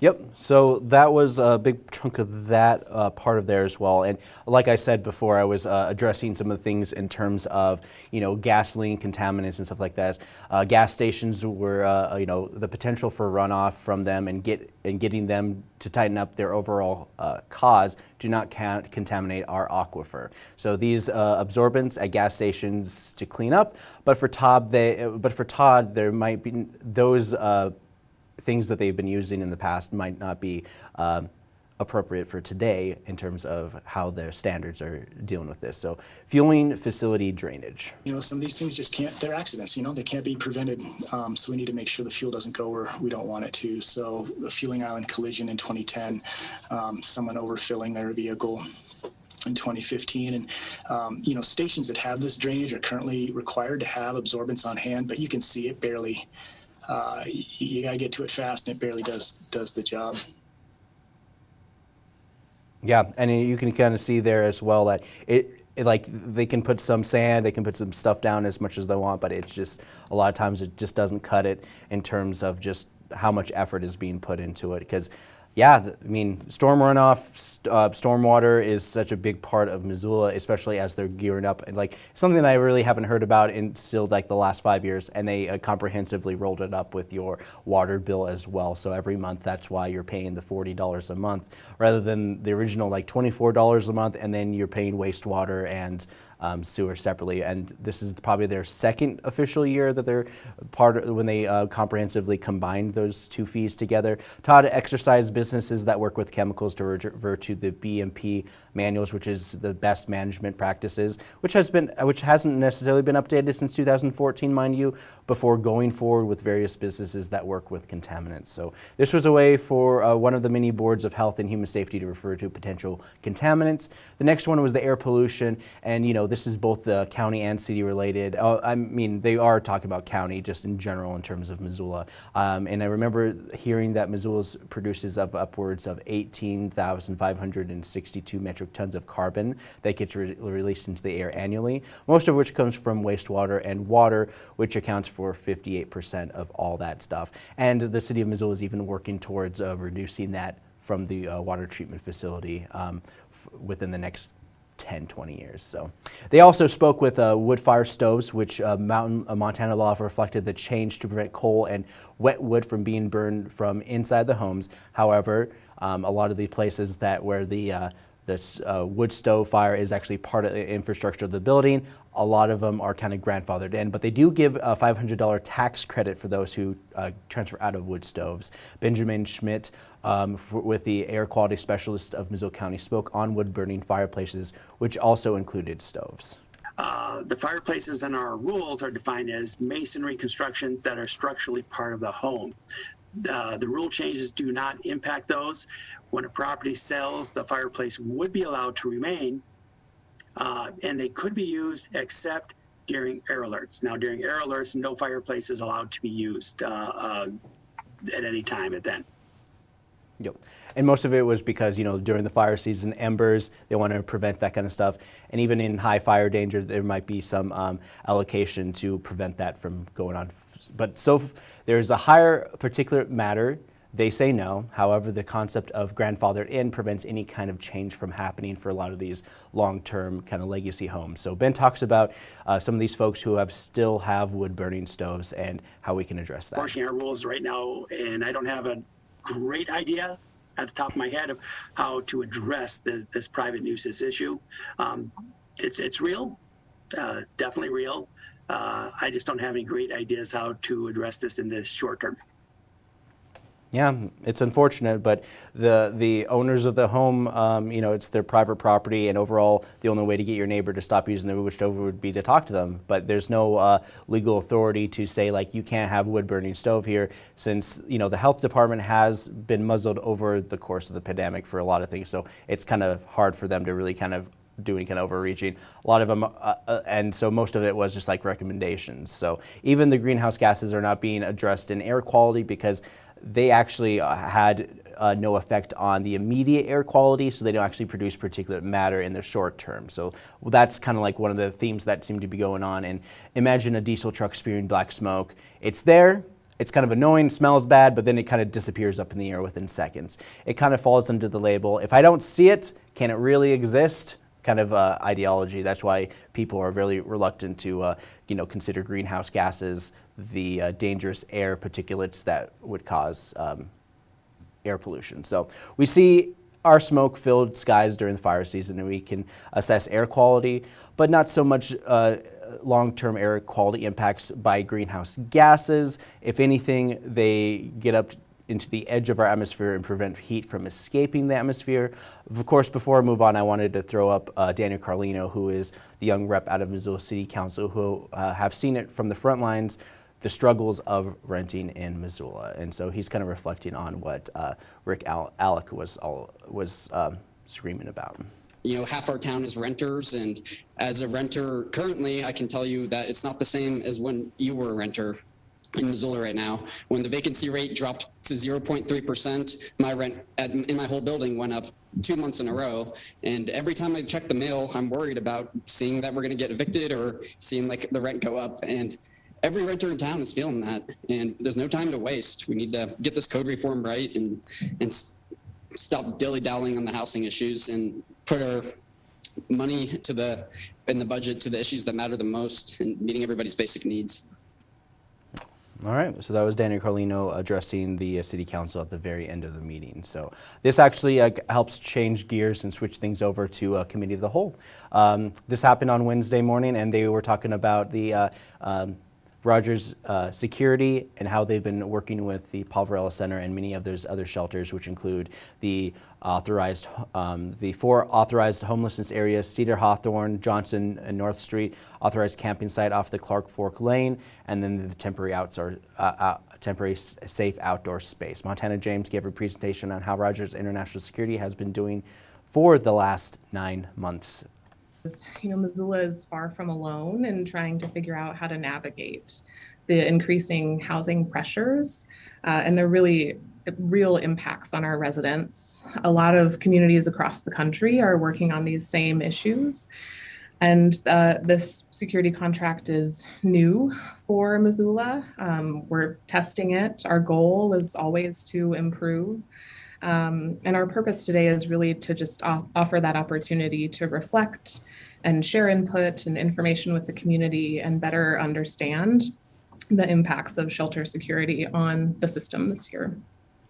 Yep, so that was a big chunk of that uh, part of there as well. And like I said before, I was uh, addressing some of the things in terms of, you know, gasoline contaminants and stuff like that. Uh, gas stations were, uh, you know, the potential for runoff from them and get and getting them to tighten up their overall uh, cause do not contaminate our aquifer. So these uh, absorbents at gas stations to clean up, but for Todd, they, but for Todd, there might be those things that they've been using in the past might not be um, appropriate for today in terms of how their standards are dealing with this. So fueling facility drainage. You know, some of these things just can't, they're accidents, you know, they can't be prevented. Um, so we need to make sure the fuel doesn't go where we don't want it to. So the fueling island collision in 2010, um, someone overfilling their vehicle in 2015 and um, you know stations that have this drainage are currently required to have absorbents on hand but you can see it barely uh, you, got to get to it fast, and it barely does does the job. Yeah, and you can kind of see there as well that it, it, like they can put some sand, they can put some stuff down as much as they want, but it's just a lot of times it just doesn't cut it in terms of just how much effort is being put into it because yeah, I mean, storm runoff, uh, stormwater is such a big part of Missoula, especially as they're gearing up. And like something that I really haven't heard about in still like the last five years, and they uh, comprehensively rolled it up with your water bill as well. So every month, that's why you're paying the forty dollars a month rather than the original like twenty-four dollars a month, and then you're paying wastewater and um, sewer separately. And this is probably their second official year that they're part of, when they uh, comprehensively combined those two fees together. Todd exercise businesses that work with chemicals to revert to the BMP manuals, which is the best management practices, which has been, which hasn't necessarily been updated since 2014, mind you, before going forward with various businesses that work with contaminants. So this was a way for uh, one of the many boards of health and human safety to refer to potential contaminants. The next one was the air pollution, and you know this is both the county and city related. Uh, I mean, they are talking about county just in general in terms of Missoula. Um, and I remember hearing that Missoula produces of upwards of 18,562 metric tons of carbon that gets re released into the air annually, most of which comes from wastewater and water, which accounts for 58% of all that stuff. And the city of Missoula is even working towards uh, reducing that from the uh, water treatment facility um, within the next 10, 20 years. So they also spoke with uh, wood fire stoves, which uh, Mountain uh, Montana law reflected the change to prevent coal and wet wood from being burned from inside the homes. However, um, a lot of the places that where the uh, this uh, wood stove fire is actually part of the infrastructure of the building. A lot of them are kind of grandfathered in, but they do give a $500 tax credit for those who uh, transfer out of wood stoves. Benjamin Schmidt, um, for, with the air quality specialist of Missoula County, spoke on wood burning fireplaces, which also included stoves. Uh, the fireplaces in our rules are defined as masonry constructions that are structurally part of the home. Uh, the rule changes do not impact those. When a property sells, the fireplace would be allowed to remain, uh, and they could be used except during air alerts. Now, during air alerts, no fireplace is allowed to be used uh, uh, at any time at then. Yep. And most of it was because, you know, during the fire season, embers, they want to prevent that kind of stuff. And even in high fire danger, there might be some um, allocation to prevent that from going on. But so there's a higher particulate matter they say no. However, the concept of grandfathered in prevents any kind of change from happening for a lot of these long-term kind of legacy homes. So Ben talks about uh, some of these folks who have still have wood burning stoves and how we can address that. Unfortunately, our rules right now, and I don't have a great idea at the top of my head of how to address the, this private nuisance issue. Um, it's, it's real, uh, definitely real. Uh, I just don't have any great ideas how to address this in the short term. Yeah, it's unfortunate, but the the owners of the home, um, you know, it's their private property, and overall, the only way to get your neighbor to stop using the wood stove would be to talk to them. But there's no uh, legal authority to say like you can't have a wood burning stove here, since you know the health department has been muzzled over the course of the pandemic for a lot of things. So it's kind of hard for them to really kind of do any kind of overreaching. A lot of them, uh, uh, and so most of it was just like recommendations. So even the greenhouse gases are not being addressed in air quality because they actually uh, had uh, no effect on the immediate air quality, so they don't actually produce particulate matter in the short term. So well, that's kind of like one of the themes that seem to be going on. And imagine a diesel truck spewing black smoke. It's there, it's kind of annoying, smells bad, but then it kind of disappears up in the air within seconds. It kind of falls under the label, if I don't see it, can it really exist? kind of uh, ideology. That's why people are really reluctant to, uh, you know, consider greenhouse gases the uh, dangerous air particulates that would cause um, air pollution. So we see our smoke-filled skies during the fire season, and we can assess air quality, but not so much uh, long-term air quality impacts by greenhouse gases. If anything, they get up into the edge of our atmosphere and prevent heat from escaping the atmosphere. Of course, before I move on, I wanted to throw up uh, Daniel Carlino, who is the young rep out of Missoula City Council, who uh, have seen it from the front lines, the struggles of renting in Missoula. And so he's kind of reflecting on what uh, Rick Al Alec was, all, was um, screaming about. You know, half our town is renters, and as a renter currently, I can tell you that it's not the same as when you were a renter in Missoula right now. When the vacancy rate dropped to 0.3%, my rent at, in my whole building went up two months in a row. And every time I check the mail, I'm worried about seeing that we're going to get evicted or seeing like the rent go up. And every renter in town is feeling that. And there's no time to waste. We need to get this code reform right and, and stop dilly dallying on the housing issues and put our money to the in the budget to the issues that matter the most and meeting everybody's basic needs. All right, so that was Daniel Carlino addressing the uh, city council at the very end of the meeting. So this actually uh, helps change gears and switch things over to uh, committee of the whole. Um, this happened on Wednesday morning and they were talking about the uh, um, Rogers uh, Security and how they've been working with the Poverello Center and many of those other shelters, which include the authorized, um, the four authorized homelessness areas, Cedar Hawthorne, Johnson and North Street, authorized camping site off the Clark Fork Lane, and then the temporary outdoor, uh, uh, temporary safe outdoor space. Montana James gave a presentation on how Rogers International Security has been doing for the last nine months you know, Missoula is far from alone in trying to figure out how to navigate the increasing housing pressures. Uh, and they're really real impacts on our residents. A lot of communities across the country are working on these same issues. And uh, this security contract is new for Missoula. Um, we're testing it. Our goal is always to improve. Um, and our purpose today is really to just offer that opportunity to reflect and share input and information with the community and better understand the impacts of shelter security on the system this year.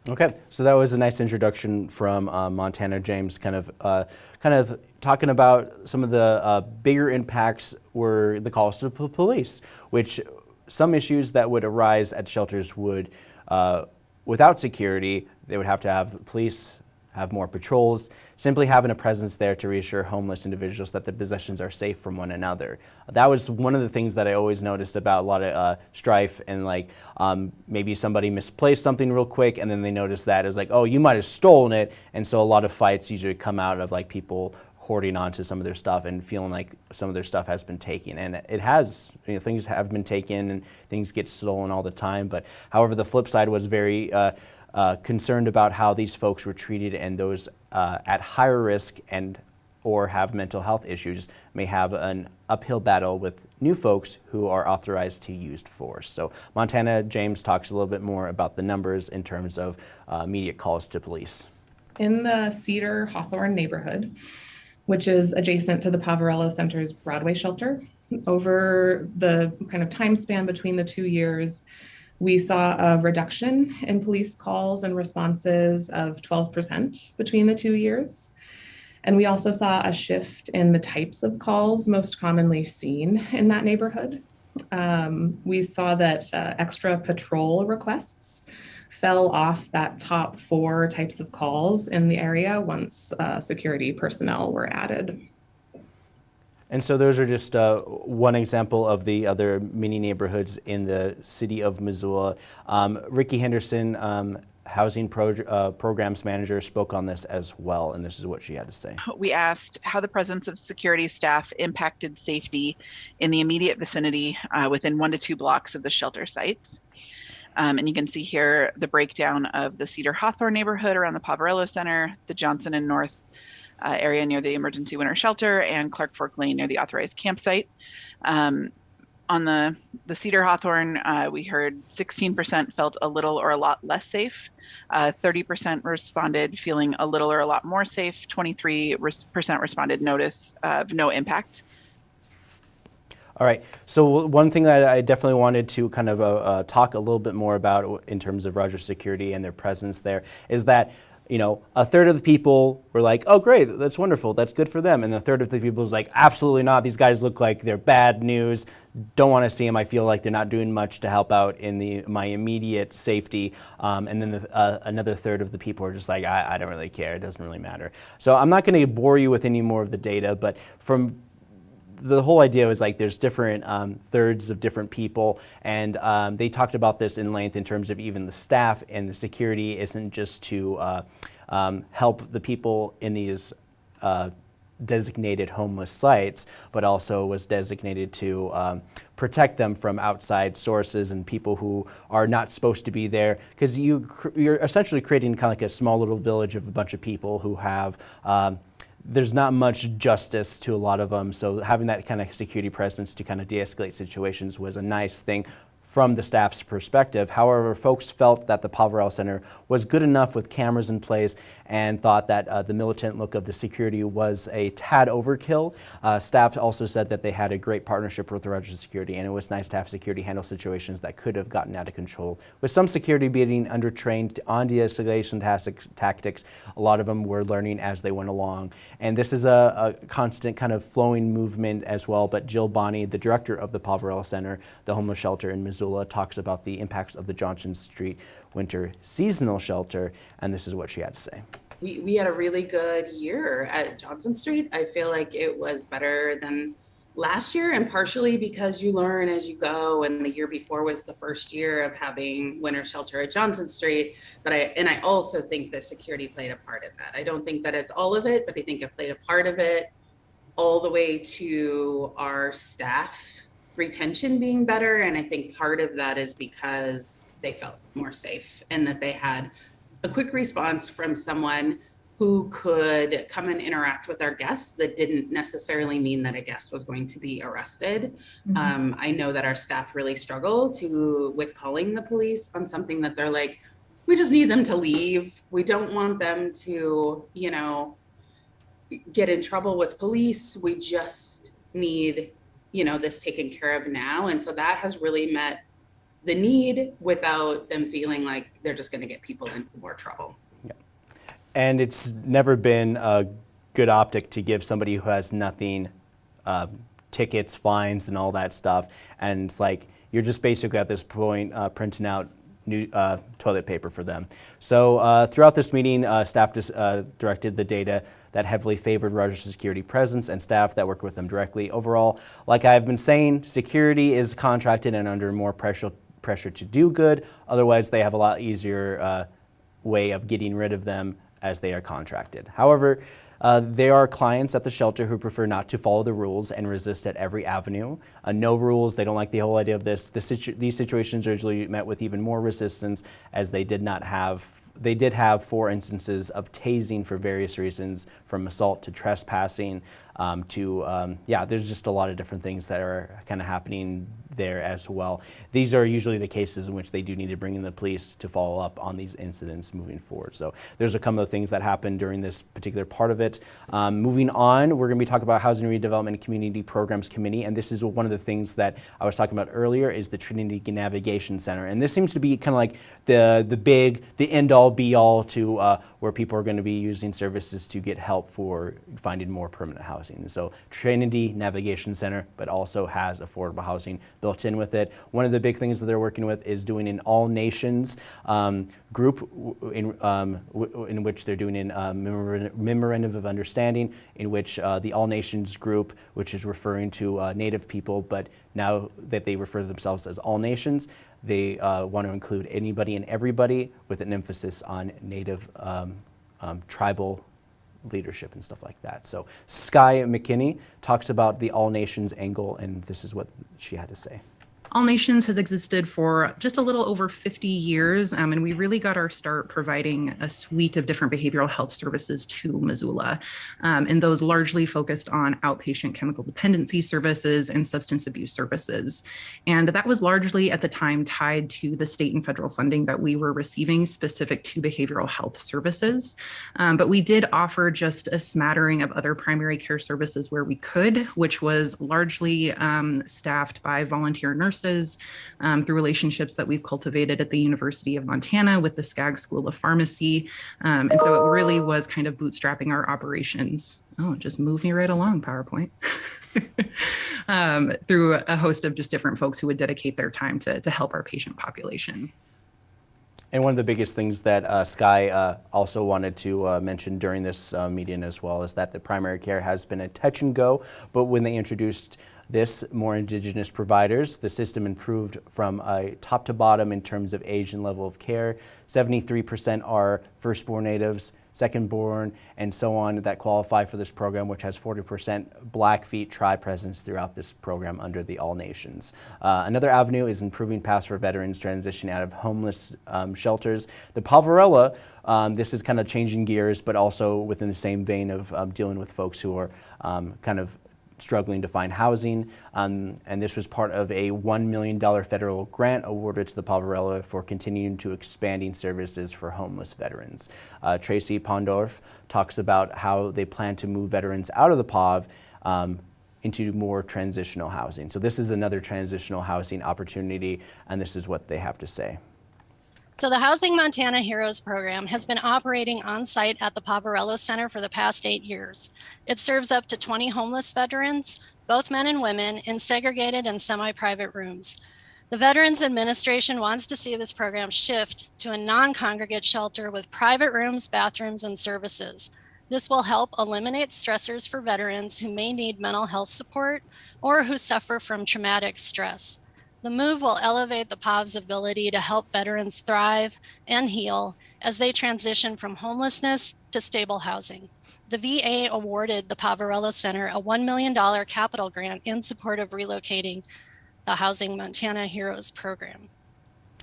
Okay, so that was a nice introduction from uh, Montana James, kind of, uh, kind of talking about some of the uh, bigger impacts were the calls to police, which some issues that would arise at shelters would, uh, without security, they would have to have police have more patrols, simply having a presence there to reassure homeless individuals that the possessions are safe from one another. That was one of the things that I always noticed about a lot of uh, strife and like um, maybe somebody misplaced something real quick and then they noticed that it was like, oh, you might have stolen it. And so a lot of fights usually come out of like people hoarding onto some of their stuff and feeling like some of their stuff has been taken. And it has, you know, things have been taken and things get stolen all the time. But however, the flip side was very uh, uh, concerned about how these folks were treated and those uh, at higher risk and or have mental health issues may have an uphill battle with new folks who are authorized to use force. So Montana James talks a little bit more about the numbers in terms of uh, immediate calls to police. In the Cedar Hawthorne neighborhood, which is adjacent to the Poverello Center's Broadway shelter, over the kind of time span between the two years, we saw a reduction in police calls and responses of 12% between the two years. And we also saw a shift in the types of calls most commonly seen in that neighborhood. Um, we saw that uh, extra patrol requests fell off that top four types of calls in the area once uh, security personnel were added. And so those are just uh, one example of the other mini neighborhoods in the city of Missoula. Um, Ricky Henderson, um, housing pro uh, programs manager, spoke on this as well, and this is what she had to say. We asked how the presence of security staff impacted safety in the immediate vicinity uh, within one to two blocks of the shelter sites. Um, and you can see here the breakdown of the Cedar Hawthorne neighborhood around the Poverello Center, the Johnson and North uh, area near the emergency winter shelter and Clark Fork Lane near the authorized campsite. Um, on the, the Cedar Hawthorne, uh, we heard 16% felt a little or a lot less safe. 30% uh, responded feeling a little or a lot more safe. 23% responded notice of no impact. All right. So one thing that I definitely wanted to kind of uh, uh, talk a little bit more about in terms of Rogers Security and their presence there is that you know, a third of the people were like, oh, great, that's wonderful, that's good for them. And the third of the people was like, absolutely not, these guys look like they're bad news, don't want to see them, I feel like they're not doing much to help out in the my immediate safety. Um, and then the, uh, another third of the people are just like, I, I don't really care, it doesn't really matter. So I'm not going to bore you with any more of the data, but from the whole idea was like there's different um, thirds of different people, and um, they talked about this in length in terms of even the staff and the security isn't just to uh, um, help the people in these uh, designated homeless sites, but also was designated to um, protect them from outside sources and people who are not supposed to be there. Because you, you're essentially creating kind of like a small little village of a bunch of people who have um, there's not much justice to a lot of them. So having that kind of security presence to kind of de-escalate situations was a nice thing from the staff's perspective. However, folks felt that the Poverello Center was good enough with cameras in place and thought that uh, the militant look of the security was a tad overkill. Uh, staff also said that they had a great partnership with the Rogers Security and it was nice to have security handle situations that could have gotten out of control. With some security being undertrained on de-escalation tactics, a lot of them were learning as they went along. And this is a, a constant kind of flowing movement as well, but Jill Bonny, the director of the Poverello Center, the homeless shelter in Missoula, Missoula talks about the impacts of the Johnson Street winter seasonal shelter, and this is what she had to say. We, we had a really good year at Johnson Street. I feel like it was better than last year, and partially because you learn as you go. And the year before was the first year of having winter shelter at Johnson Street. But I and I also think that security played a part in that. I don't think that it's all of it, but I think it played a part of it. all the way to our staff retention being better. And I think part of that is because they felt more safe and that they had a quick response from someone who could come and interact with our guests that didn't necessarily mean that a guest was going to be arrested. Mhm. Um, I know that our staff really struggle to with calling the police on something that they're like, we just need them to leave. We don't want them to, you know, get in trouble with police. We just need, you know, this taken care of now. And so that has really met the need without them feeling like they're just going to get people into more trouble. And it's never been a good optic to give somebody who has nothing uh, tickets, fines, and all that stuff. And it's like you're just basically at this point uh, printing out new uh, toilet paper for them. So uh, throughout this meeting, uh, staff just, uh, directed the data that heavily favored Rogers Security presence and staff that work with them directly. Overall, like I've been saying, security is contracted and under more pressure pressure to do good. Otherwise, they have a lot easier uh, way of getting rid of them as they are contracted. However, uh, there are clients at the shelter who prefer not to follow the rules and resist at every avenue. Uh, no rules, they don't like the whole idea of this. this situ these situations are usually met with even more resistance as they did not have, they did have four instances of tasing for various reasons, from assault to trespassing um, to, um, yeah, there's just a lot of different things that are kind of happening there as well. These are usually the cases in which they do need to bring in the police to follow up on these incidents moving forward. So there's a couple of things that happened during this particular part of it. Um, moving on, we're going to be talking about Housing Redevelopment and Community Programs Committee, and this is one of the things that I was talking about earlier is the Trinity Navigation Center, and this seems to be kind of like the the big, the end all be all to uh, where people are going to be using services to get help for finding more permanent housing. So Trinity Navigation Center, but also has affordable housing built in with it. One of the big things that they're working with is doing an all nations um, group in, um, in which they're doing a uh, memorandum of understanding in which uh, the all nations group, which is referring to uh, native people, but now that they refer to themselves as all nations, they uh, want to include anybody and everybody with an emphasis on native um, um, tribal leadership and stuff like that. So Sky McKinney talks about the all nations angle and this is what she had to say. All Nations has existed for just a little over 50 years, um, and we really got our start providing a suite of different behavioral health services to Missoula, um, and those largely focused on outpatient chemical dependency services and substance abuse services. And that was largely at the time tied to the state and federal funding that we were receiving specific to behavioral health services. Um, but we did offer just a smattering of other primary care services where we could, which was largely um, staffed by volunteer nurses um, through relationships that we've cultivated at the University of Montana with the Skaggs School of Pharmacy. Um, and so it really was kind of bootstrapping our operations. Oh, just move me right along, PowerPoint. um, through a host of just different folks who would dedicate their time to, to help our patient population. And one of the biggest things that uh, Sky uh, also wanted to uh, mention during this uh, meeting as well is that the primary care has been a touch and go, but when they introduced this, more Indigenous providers. The system improved from top to bottom in terms of age and level of care. 73% are firstborn natives, secondborn, and so on that qualify for this program, which has 40% Blackfeet tribe presence throughout this program under the All Nations. Uh, another avenue is improving paths for veterans transitioning out of homeless um, shelters. The Poverello, um, this is kind of changing gears, but also within the same vein of um, dealing with folks who are um, kind of struggling to find housing. Um, and this was part of a $1 million federal grant awarded to the Poverello for continuing to expanding services for homeless veterans. Uh, Tracy Pondorf talks about how they plan to move veterans out of the POV um, into more transitional housing. So this is another transitional housing opportunity, and this is what they have to say. So the Housing Montana Heroes program has been operating on site at the Poverello Center for the past eight years. It serves up to 20 homeless veterans, both men and women, in segregated and semi-private rooms. The Veterans Administration wants to see this program shift to a non-congregate shelter with private rooms, bathrooms, and services. This will help eliminate stressors for veterans who may need mental health support or who suffer from traumatic stress. The move will elevate the POV's ability to help veterans thrive and heal as they transition from homelessness to stable housing. The VA awarded the Poverello Center a $1 million capital grant in support of relocating the Housing Montana Heroes program.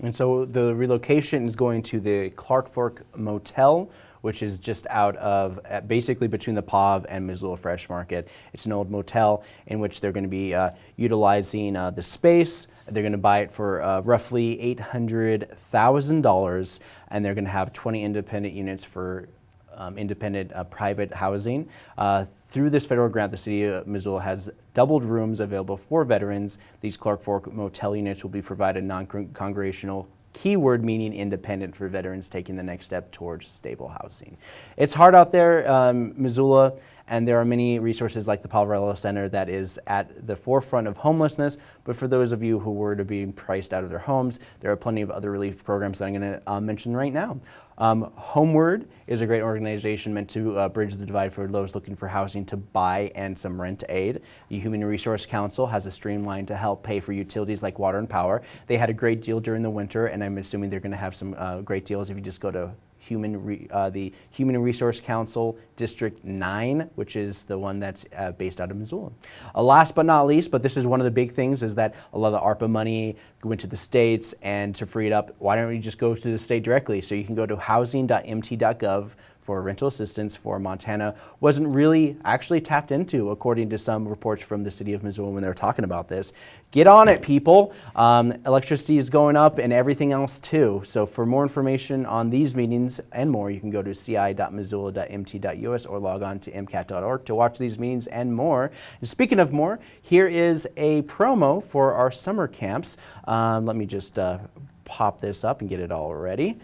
And so the relocation is going to the Clark Fork Motel, which is just out of uh, basically between the PAV and Missoula Fresh Market. It's an old motel in which they're going to be uh, utilizing uh, the space. They're going to buy it for uh, roughly $800,000 and they're going to have 20 independent units for um, independent uh, private housing. Uh, through this federal grant, the city of Missoula has doubled rooms available for veterans. These Clark Fork motel units will be provided non-congregational keyword meaning independent for veterans taking the next step towards stable housing. It's hard out there, um, Missoula, and there are many resources like the Poverello Center that is at the forefront of homelessness, but for those of you who were to be priced out of their homes, there are plenty of other relief programs that I'm going to uh, mention right now. Um, Homeward is a great organization meant to uh, bridge the divide for those looking for housing to buy and some rent aid. The Human Resource Council has a streamline to help pay for utilities like water and power. They had a great deal during the winter, and I'm assuming they're going to have some uh, great deals if you just go to Human uh, the Human Resource Council District 9, which is the one that's uh, based out of Missoula. Uh, last but not least, but this is one of the big things, is that a lot of the ARPA money went to the states, and to free it up, why don't we just go to the state directly? So you can go to housing.mt.gov for rental assistance for Montana wasn't really actually tapped into, according to some reports from the city of Missoula when they were talking about this. Get on it, people. Um, electricity is going up and everything else too. So for more information on these meetings and more, you can go to ci.missoula.mt.us or log on to mcat.org to watch these meetings and more. And speaking of more, here is a promo for our summer camps. Um, let me just uh, pop this up and get it all ready.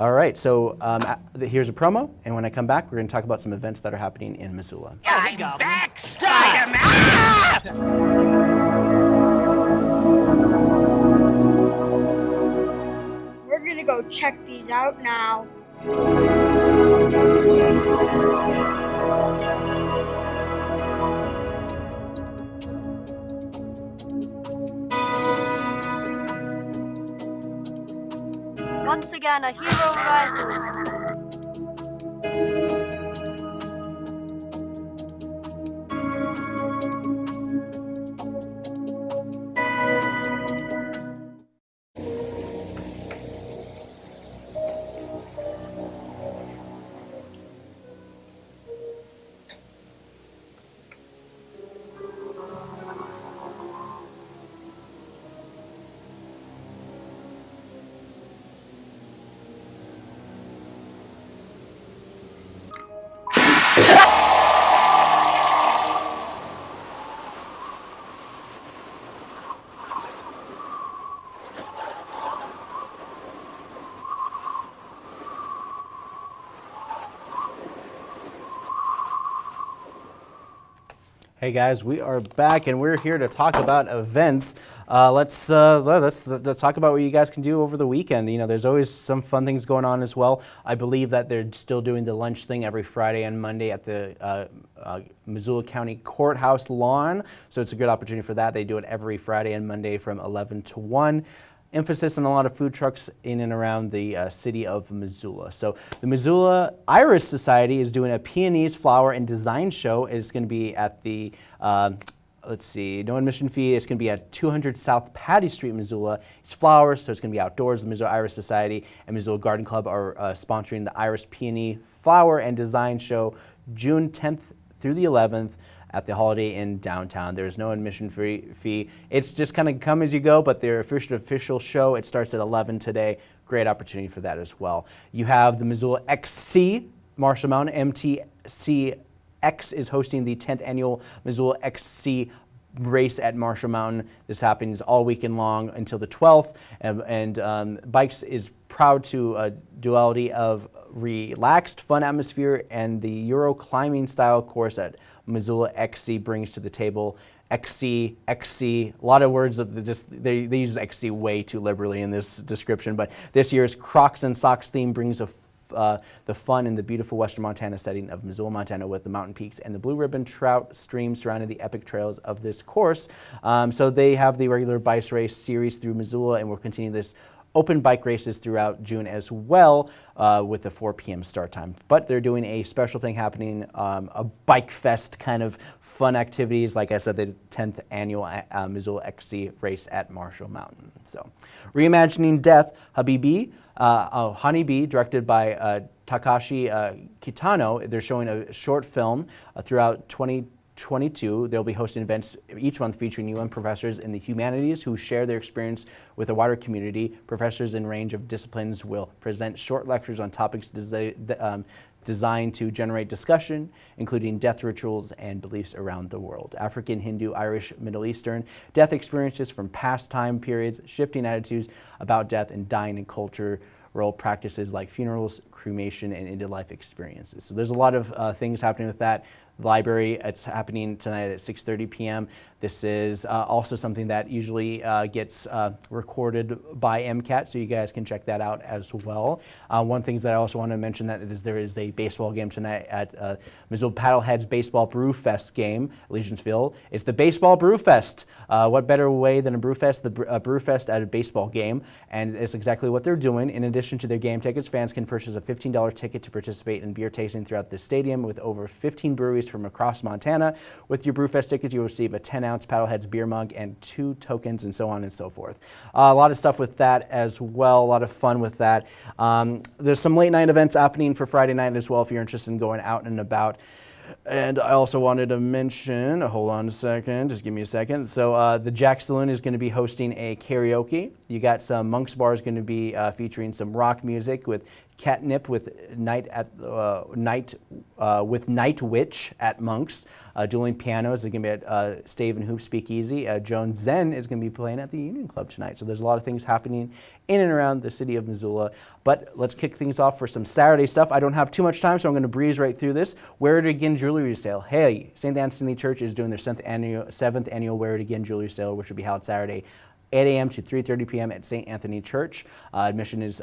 All right, so um, here's a promo, and when I come back, we're going to talk about some events that are happening in Missoula. I'm back, Spider-Man! We're going to go check these out now. Once again, a hero rises. Hey guys, we are back and we're here to talk about events. Uh, let's, uh, let's, let's talk about what you guys can do over the weekend. You know, there's always some fun things going on as well. I believe that they're still doing the lunch thing every Friday and Monday at the uh, uh Missoula County Courthouse lawn. So it's a good opportunity for that. They do it every Friday and Monday from 11 to 1 emphasis on a lot of food trucks in and around the uh, city of Missoula. So the Missoula Iris Society is doing a peonies flower and design show. It's going to be at the uh, let's see, no admission fee. It's going to be at 200 South Pattee Street, Missoula. It's flowers, so it's going to be outdoors. The Missoula Iris Society and Missoula Garden Club are uh, sponsoring the Iris Peony Flower and Design Show June 10th through the 11th at the Holiday Inn downtown. There's no admission fee. It's just kind of come as you go, but their official official show, it starts at 11 today. Great opportunity for that as well. You have the Missoula XC, Marshall Mountain MTC X is hosting the 10th annual Missoula XC race at Marshall Mountain. This happens all weekend long until the 12th, and, and um, Bikes is proud to a duality of relaxed, fun atmosphere and the Euro climbing style course that Missoula XC brings to the table. XC, XC, a lot of words of the just they, they use XC way too liberally in this description, but this year's Crocs and Socks theme brings a uh, the fun in the beautiful western Montana setting of Missoula, Montana with the mountain peaks and the blue ribbon trout streams surrounding the epic trails of this course. Um, so they have the regular bike race series through Missoula and we'll continue this open bike races throughout June as well uh, with a 4 p.m. start time. But they're doing a special thing happening, um, a bike fest kind of fun activities. Like I said, the 10th annual uh, Missoula XC race at Marshall Mountain. So, reimagining death, Habibi, uh, Honeybee, directed by uh, Takashi uh, Kitano. They're showing a short film uh, throughout 20. 22, they'll be hosting events each month featuring UM professors in the humanities who share their experience with the wider community. Professors in range of disciplines will present short lectures on topics um, designed to generate discussion, including death rituals and beliefs around the world. African, Hindu, Irish, Middle Eastern, death experiences from past time periods, shifting attitudes about death and dying in culture, role practices like funerals, cremation, and end-of-life experiences. So there's a lot of uh, things happening with that library. It's happening tonight at 6.30 p.m. This is uh, also something that usually uh, gets uh, recorded by MCAT, so you guys can check that out as well. Uh, one thing that I also want to mention that is there is a baseball game tonight at uh, Missoula Paddleheads Baseball Brewfest game Legionsville. It's the Baseball Brewfest. What better way than a Brewfest, the uh, Brew Fest at a baseball game, and it's exactly what they're doing. In addition to their game tickets, fans can purchase a $15 ticket to participate in beer tasting throughout the stadium with over 15 breweries from across Montana. With your Brew Fest tickets, you'll receive a 10 ounce Paddleheads beer mug and two tokens and so on and so forth. Uh, a lot of stuff with that as well, a lot of fun with that. Um, there's some late night events happening for Friday night as well if you're interested in going out and about. And I also wanted to mention, hold on a second, just give me a second. So uh, the Jack Saloon is going to be hosting a karaoke. You got some Monk's Bar is going to be uh, featuring some rock music with Catnip with Night at uh, Night uh, with Night Witch at Monks. Uh, dueling pianos is going to be at uh, Stave and Hoop Speakeasy. Uh, Joan Zen is going to be playing at the Union Club tonight. So there's a lot of things happening in and around the city of Missoula. But let's kick things off for some Saturday stuff. I don't have too much time, so I'm going to breeze right through this. Wear It Again jewelry sale. Hey, St. Anthony Church is doing their seventh annual, seventh annual Wear It Again jewelry sale, which will be held Saturday 8 a.m. to 3.30 p.m. at St. Anthony Church. Uh, admission is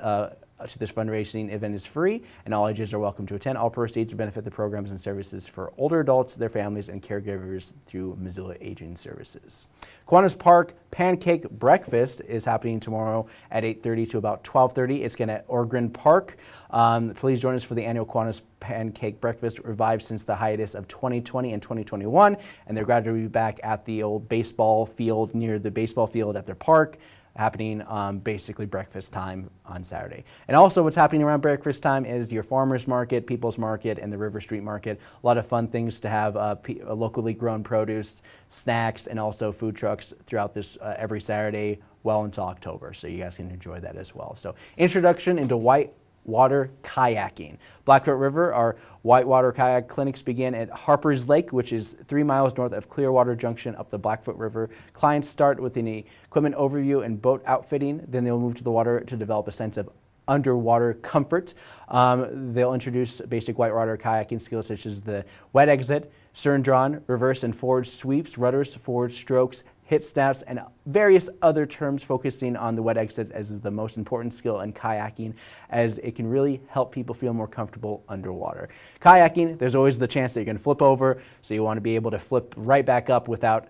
uh, to this fundraising event is free, and all ages are welcome to attend. All proceeds benefit the programs and services for older adults, their families, and caregivers through Missoula Aging Services. Kiwanis Park Pancake Breakfast is happening tomorrow at 8.30 to about 12.30. It's going to Ogren Park. Um, please join us for the annual Kiwanis Pancake Breakfast, revived since the hiatus of 2020 and 2021, and they're glad to be back at the old baseball field near the baseball field at their park happening um, basically breakfast time on Saturday. And also what's happening around breakfast time is your farmer's market, people's market, and the River Street Market. A lot of fun things to have uh, uh, locally grown produce, snacks, and also food trucks throughout this uh, every Saturday well into October. So you guys can enjoy that as well. So introduction into white water kayaking. Blackfoot River, our whitewater kayak clinics begin at Harper's Lake, which is three miles north of Clearwater Junction up the Blackfoot River. Clients start with an equipment overview and boat outfitting, then they'll move to the water to develop a sense of underwater comfort. Um, they'll introduce basic whitewater kayaking skills such as the wet exit, stern drawn, reverse and forward sweeps, rudders, forward strokes, hip snaps, and various other terms focusing on the wet exits as is the most important skill in kayaking as it can really help people feel more comfortable underwater. Kayaking, there's always the chance that you're going to flip over, so you want to be able to flip right back up without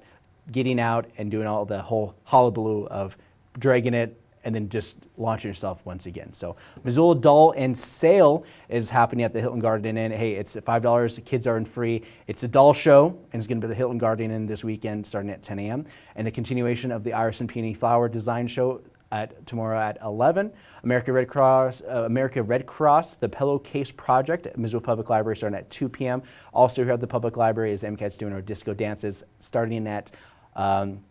getting out and doing all the whole hullabaloo of dragging it and then just launch yourself once again. So Missoula Doll and Sale is happening at the Hilton Garden Inn. Hey, it's $5, the kids are in free. It's a doll show, and it's gonna be the Hilton Garden Inn this weekend starting at 10 a.m. And a continuation of the Iris and Peony Flower Design Show at tomorrow at 11. America Red Cross, uh, America Red Cross, the Pillowcase Project at Missoula Public Library starting at 2 p.m. Also here at the Public Library is MCAT's doing our disco dances starting at um,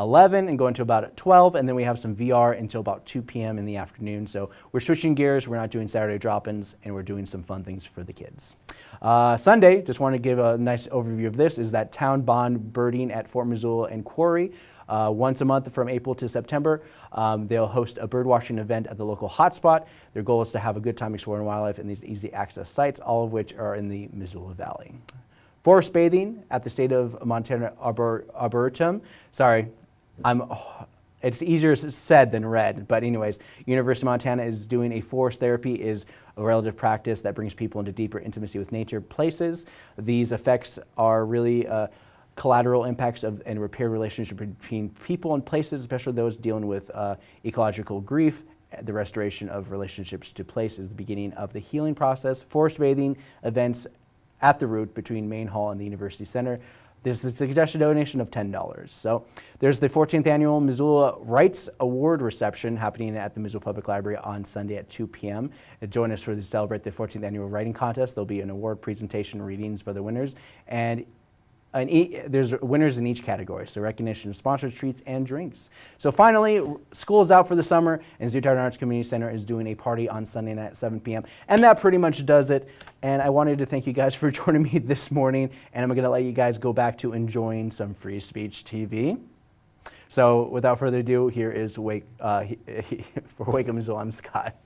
11 and go to about 12, and then we have some VR until about 2 p.m. in the afternoon. So we're switching gears. We're not doing Saturday drop-ins, and we're doing some fun things for the kids. Uh, Sunday, just want to give a nice overview of this, is that town bond birding at Fort Missoula and Quarry. Uh, once a month from April to September. Um, they'll host a birdwatching event at the local hotspot. Their goal is to have a good time exploring wildlife in these easy access sites, all of which are in the Missoula Valley. Forest bathing at the state of Montana Arboretum. Sorry, I'm, oh, it's easier said than read, but anyways, University of Montana is doing a forest therapy is a relative practice that brings people into deeper intimacy with nature places. These effects are really uh, collateral impacts of and repair relationship between people and places, especially those dealing with uh, ecological grief the restoration of relationships to place is the beginning of the healing process. Forest bathing events at the route between Main Hall and the University Center. There's a suggested donation of $10. So there's the 14th annual Missoula Rights Award reception happening at the Missoula Public Library on Sunday at 2 p.m. Join us for to celebrate the 14th annual writing contest. There'll be an award presentation, readings by the winners, and an e there's winners in each category, so recognition of treats and drinks. So finally, school is out for the summer, and Zootown Arts Community Center is doing a party on Sunday night at 7 p.m. And that pretty much does it. And I wanted to thank you guys for joining me this morning, and I'm going to let you guys go back to enjoying some free speech TV. So without further ado, here is Wake uh, for Wake Up Missoula. I'm Scott.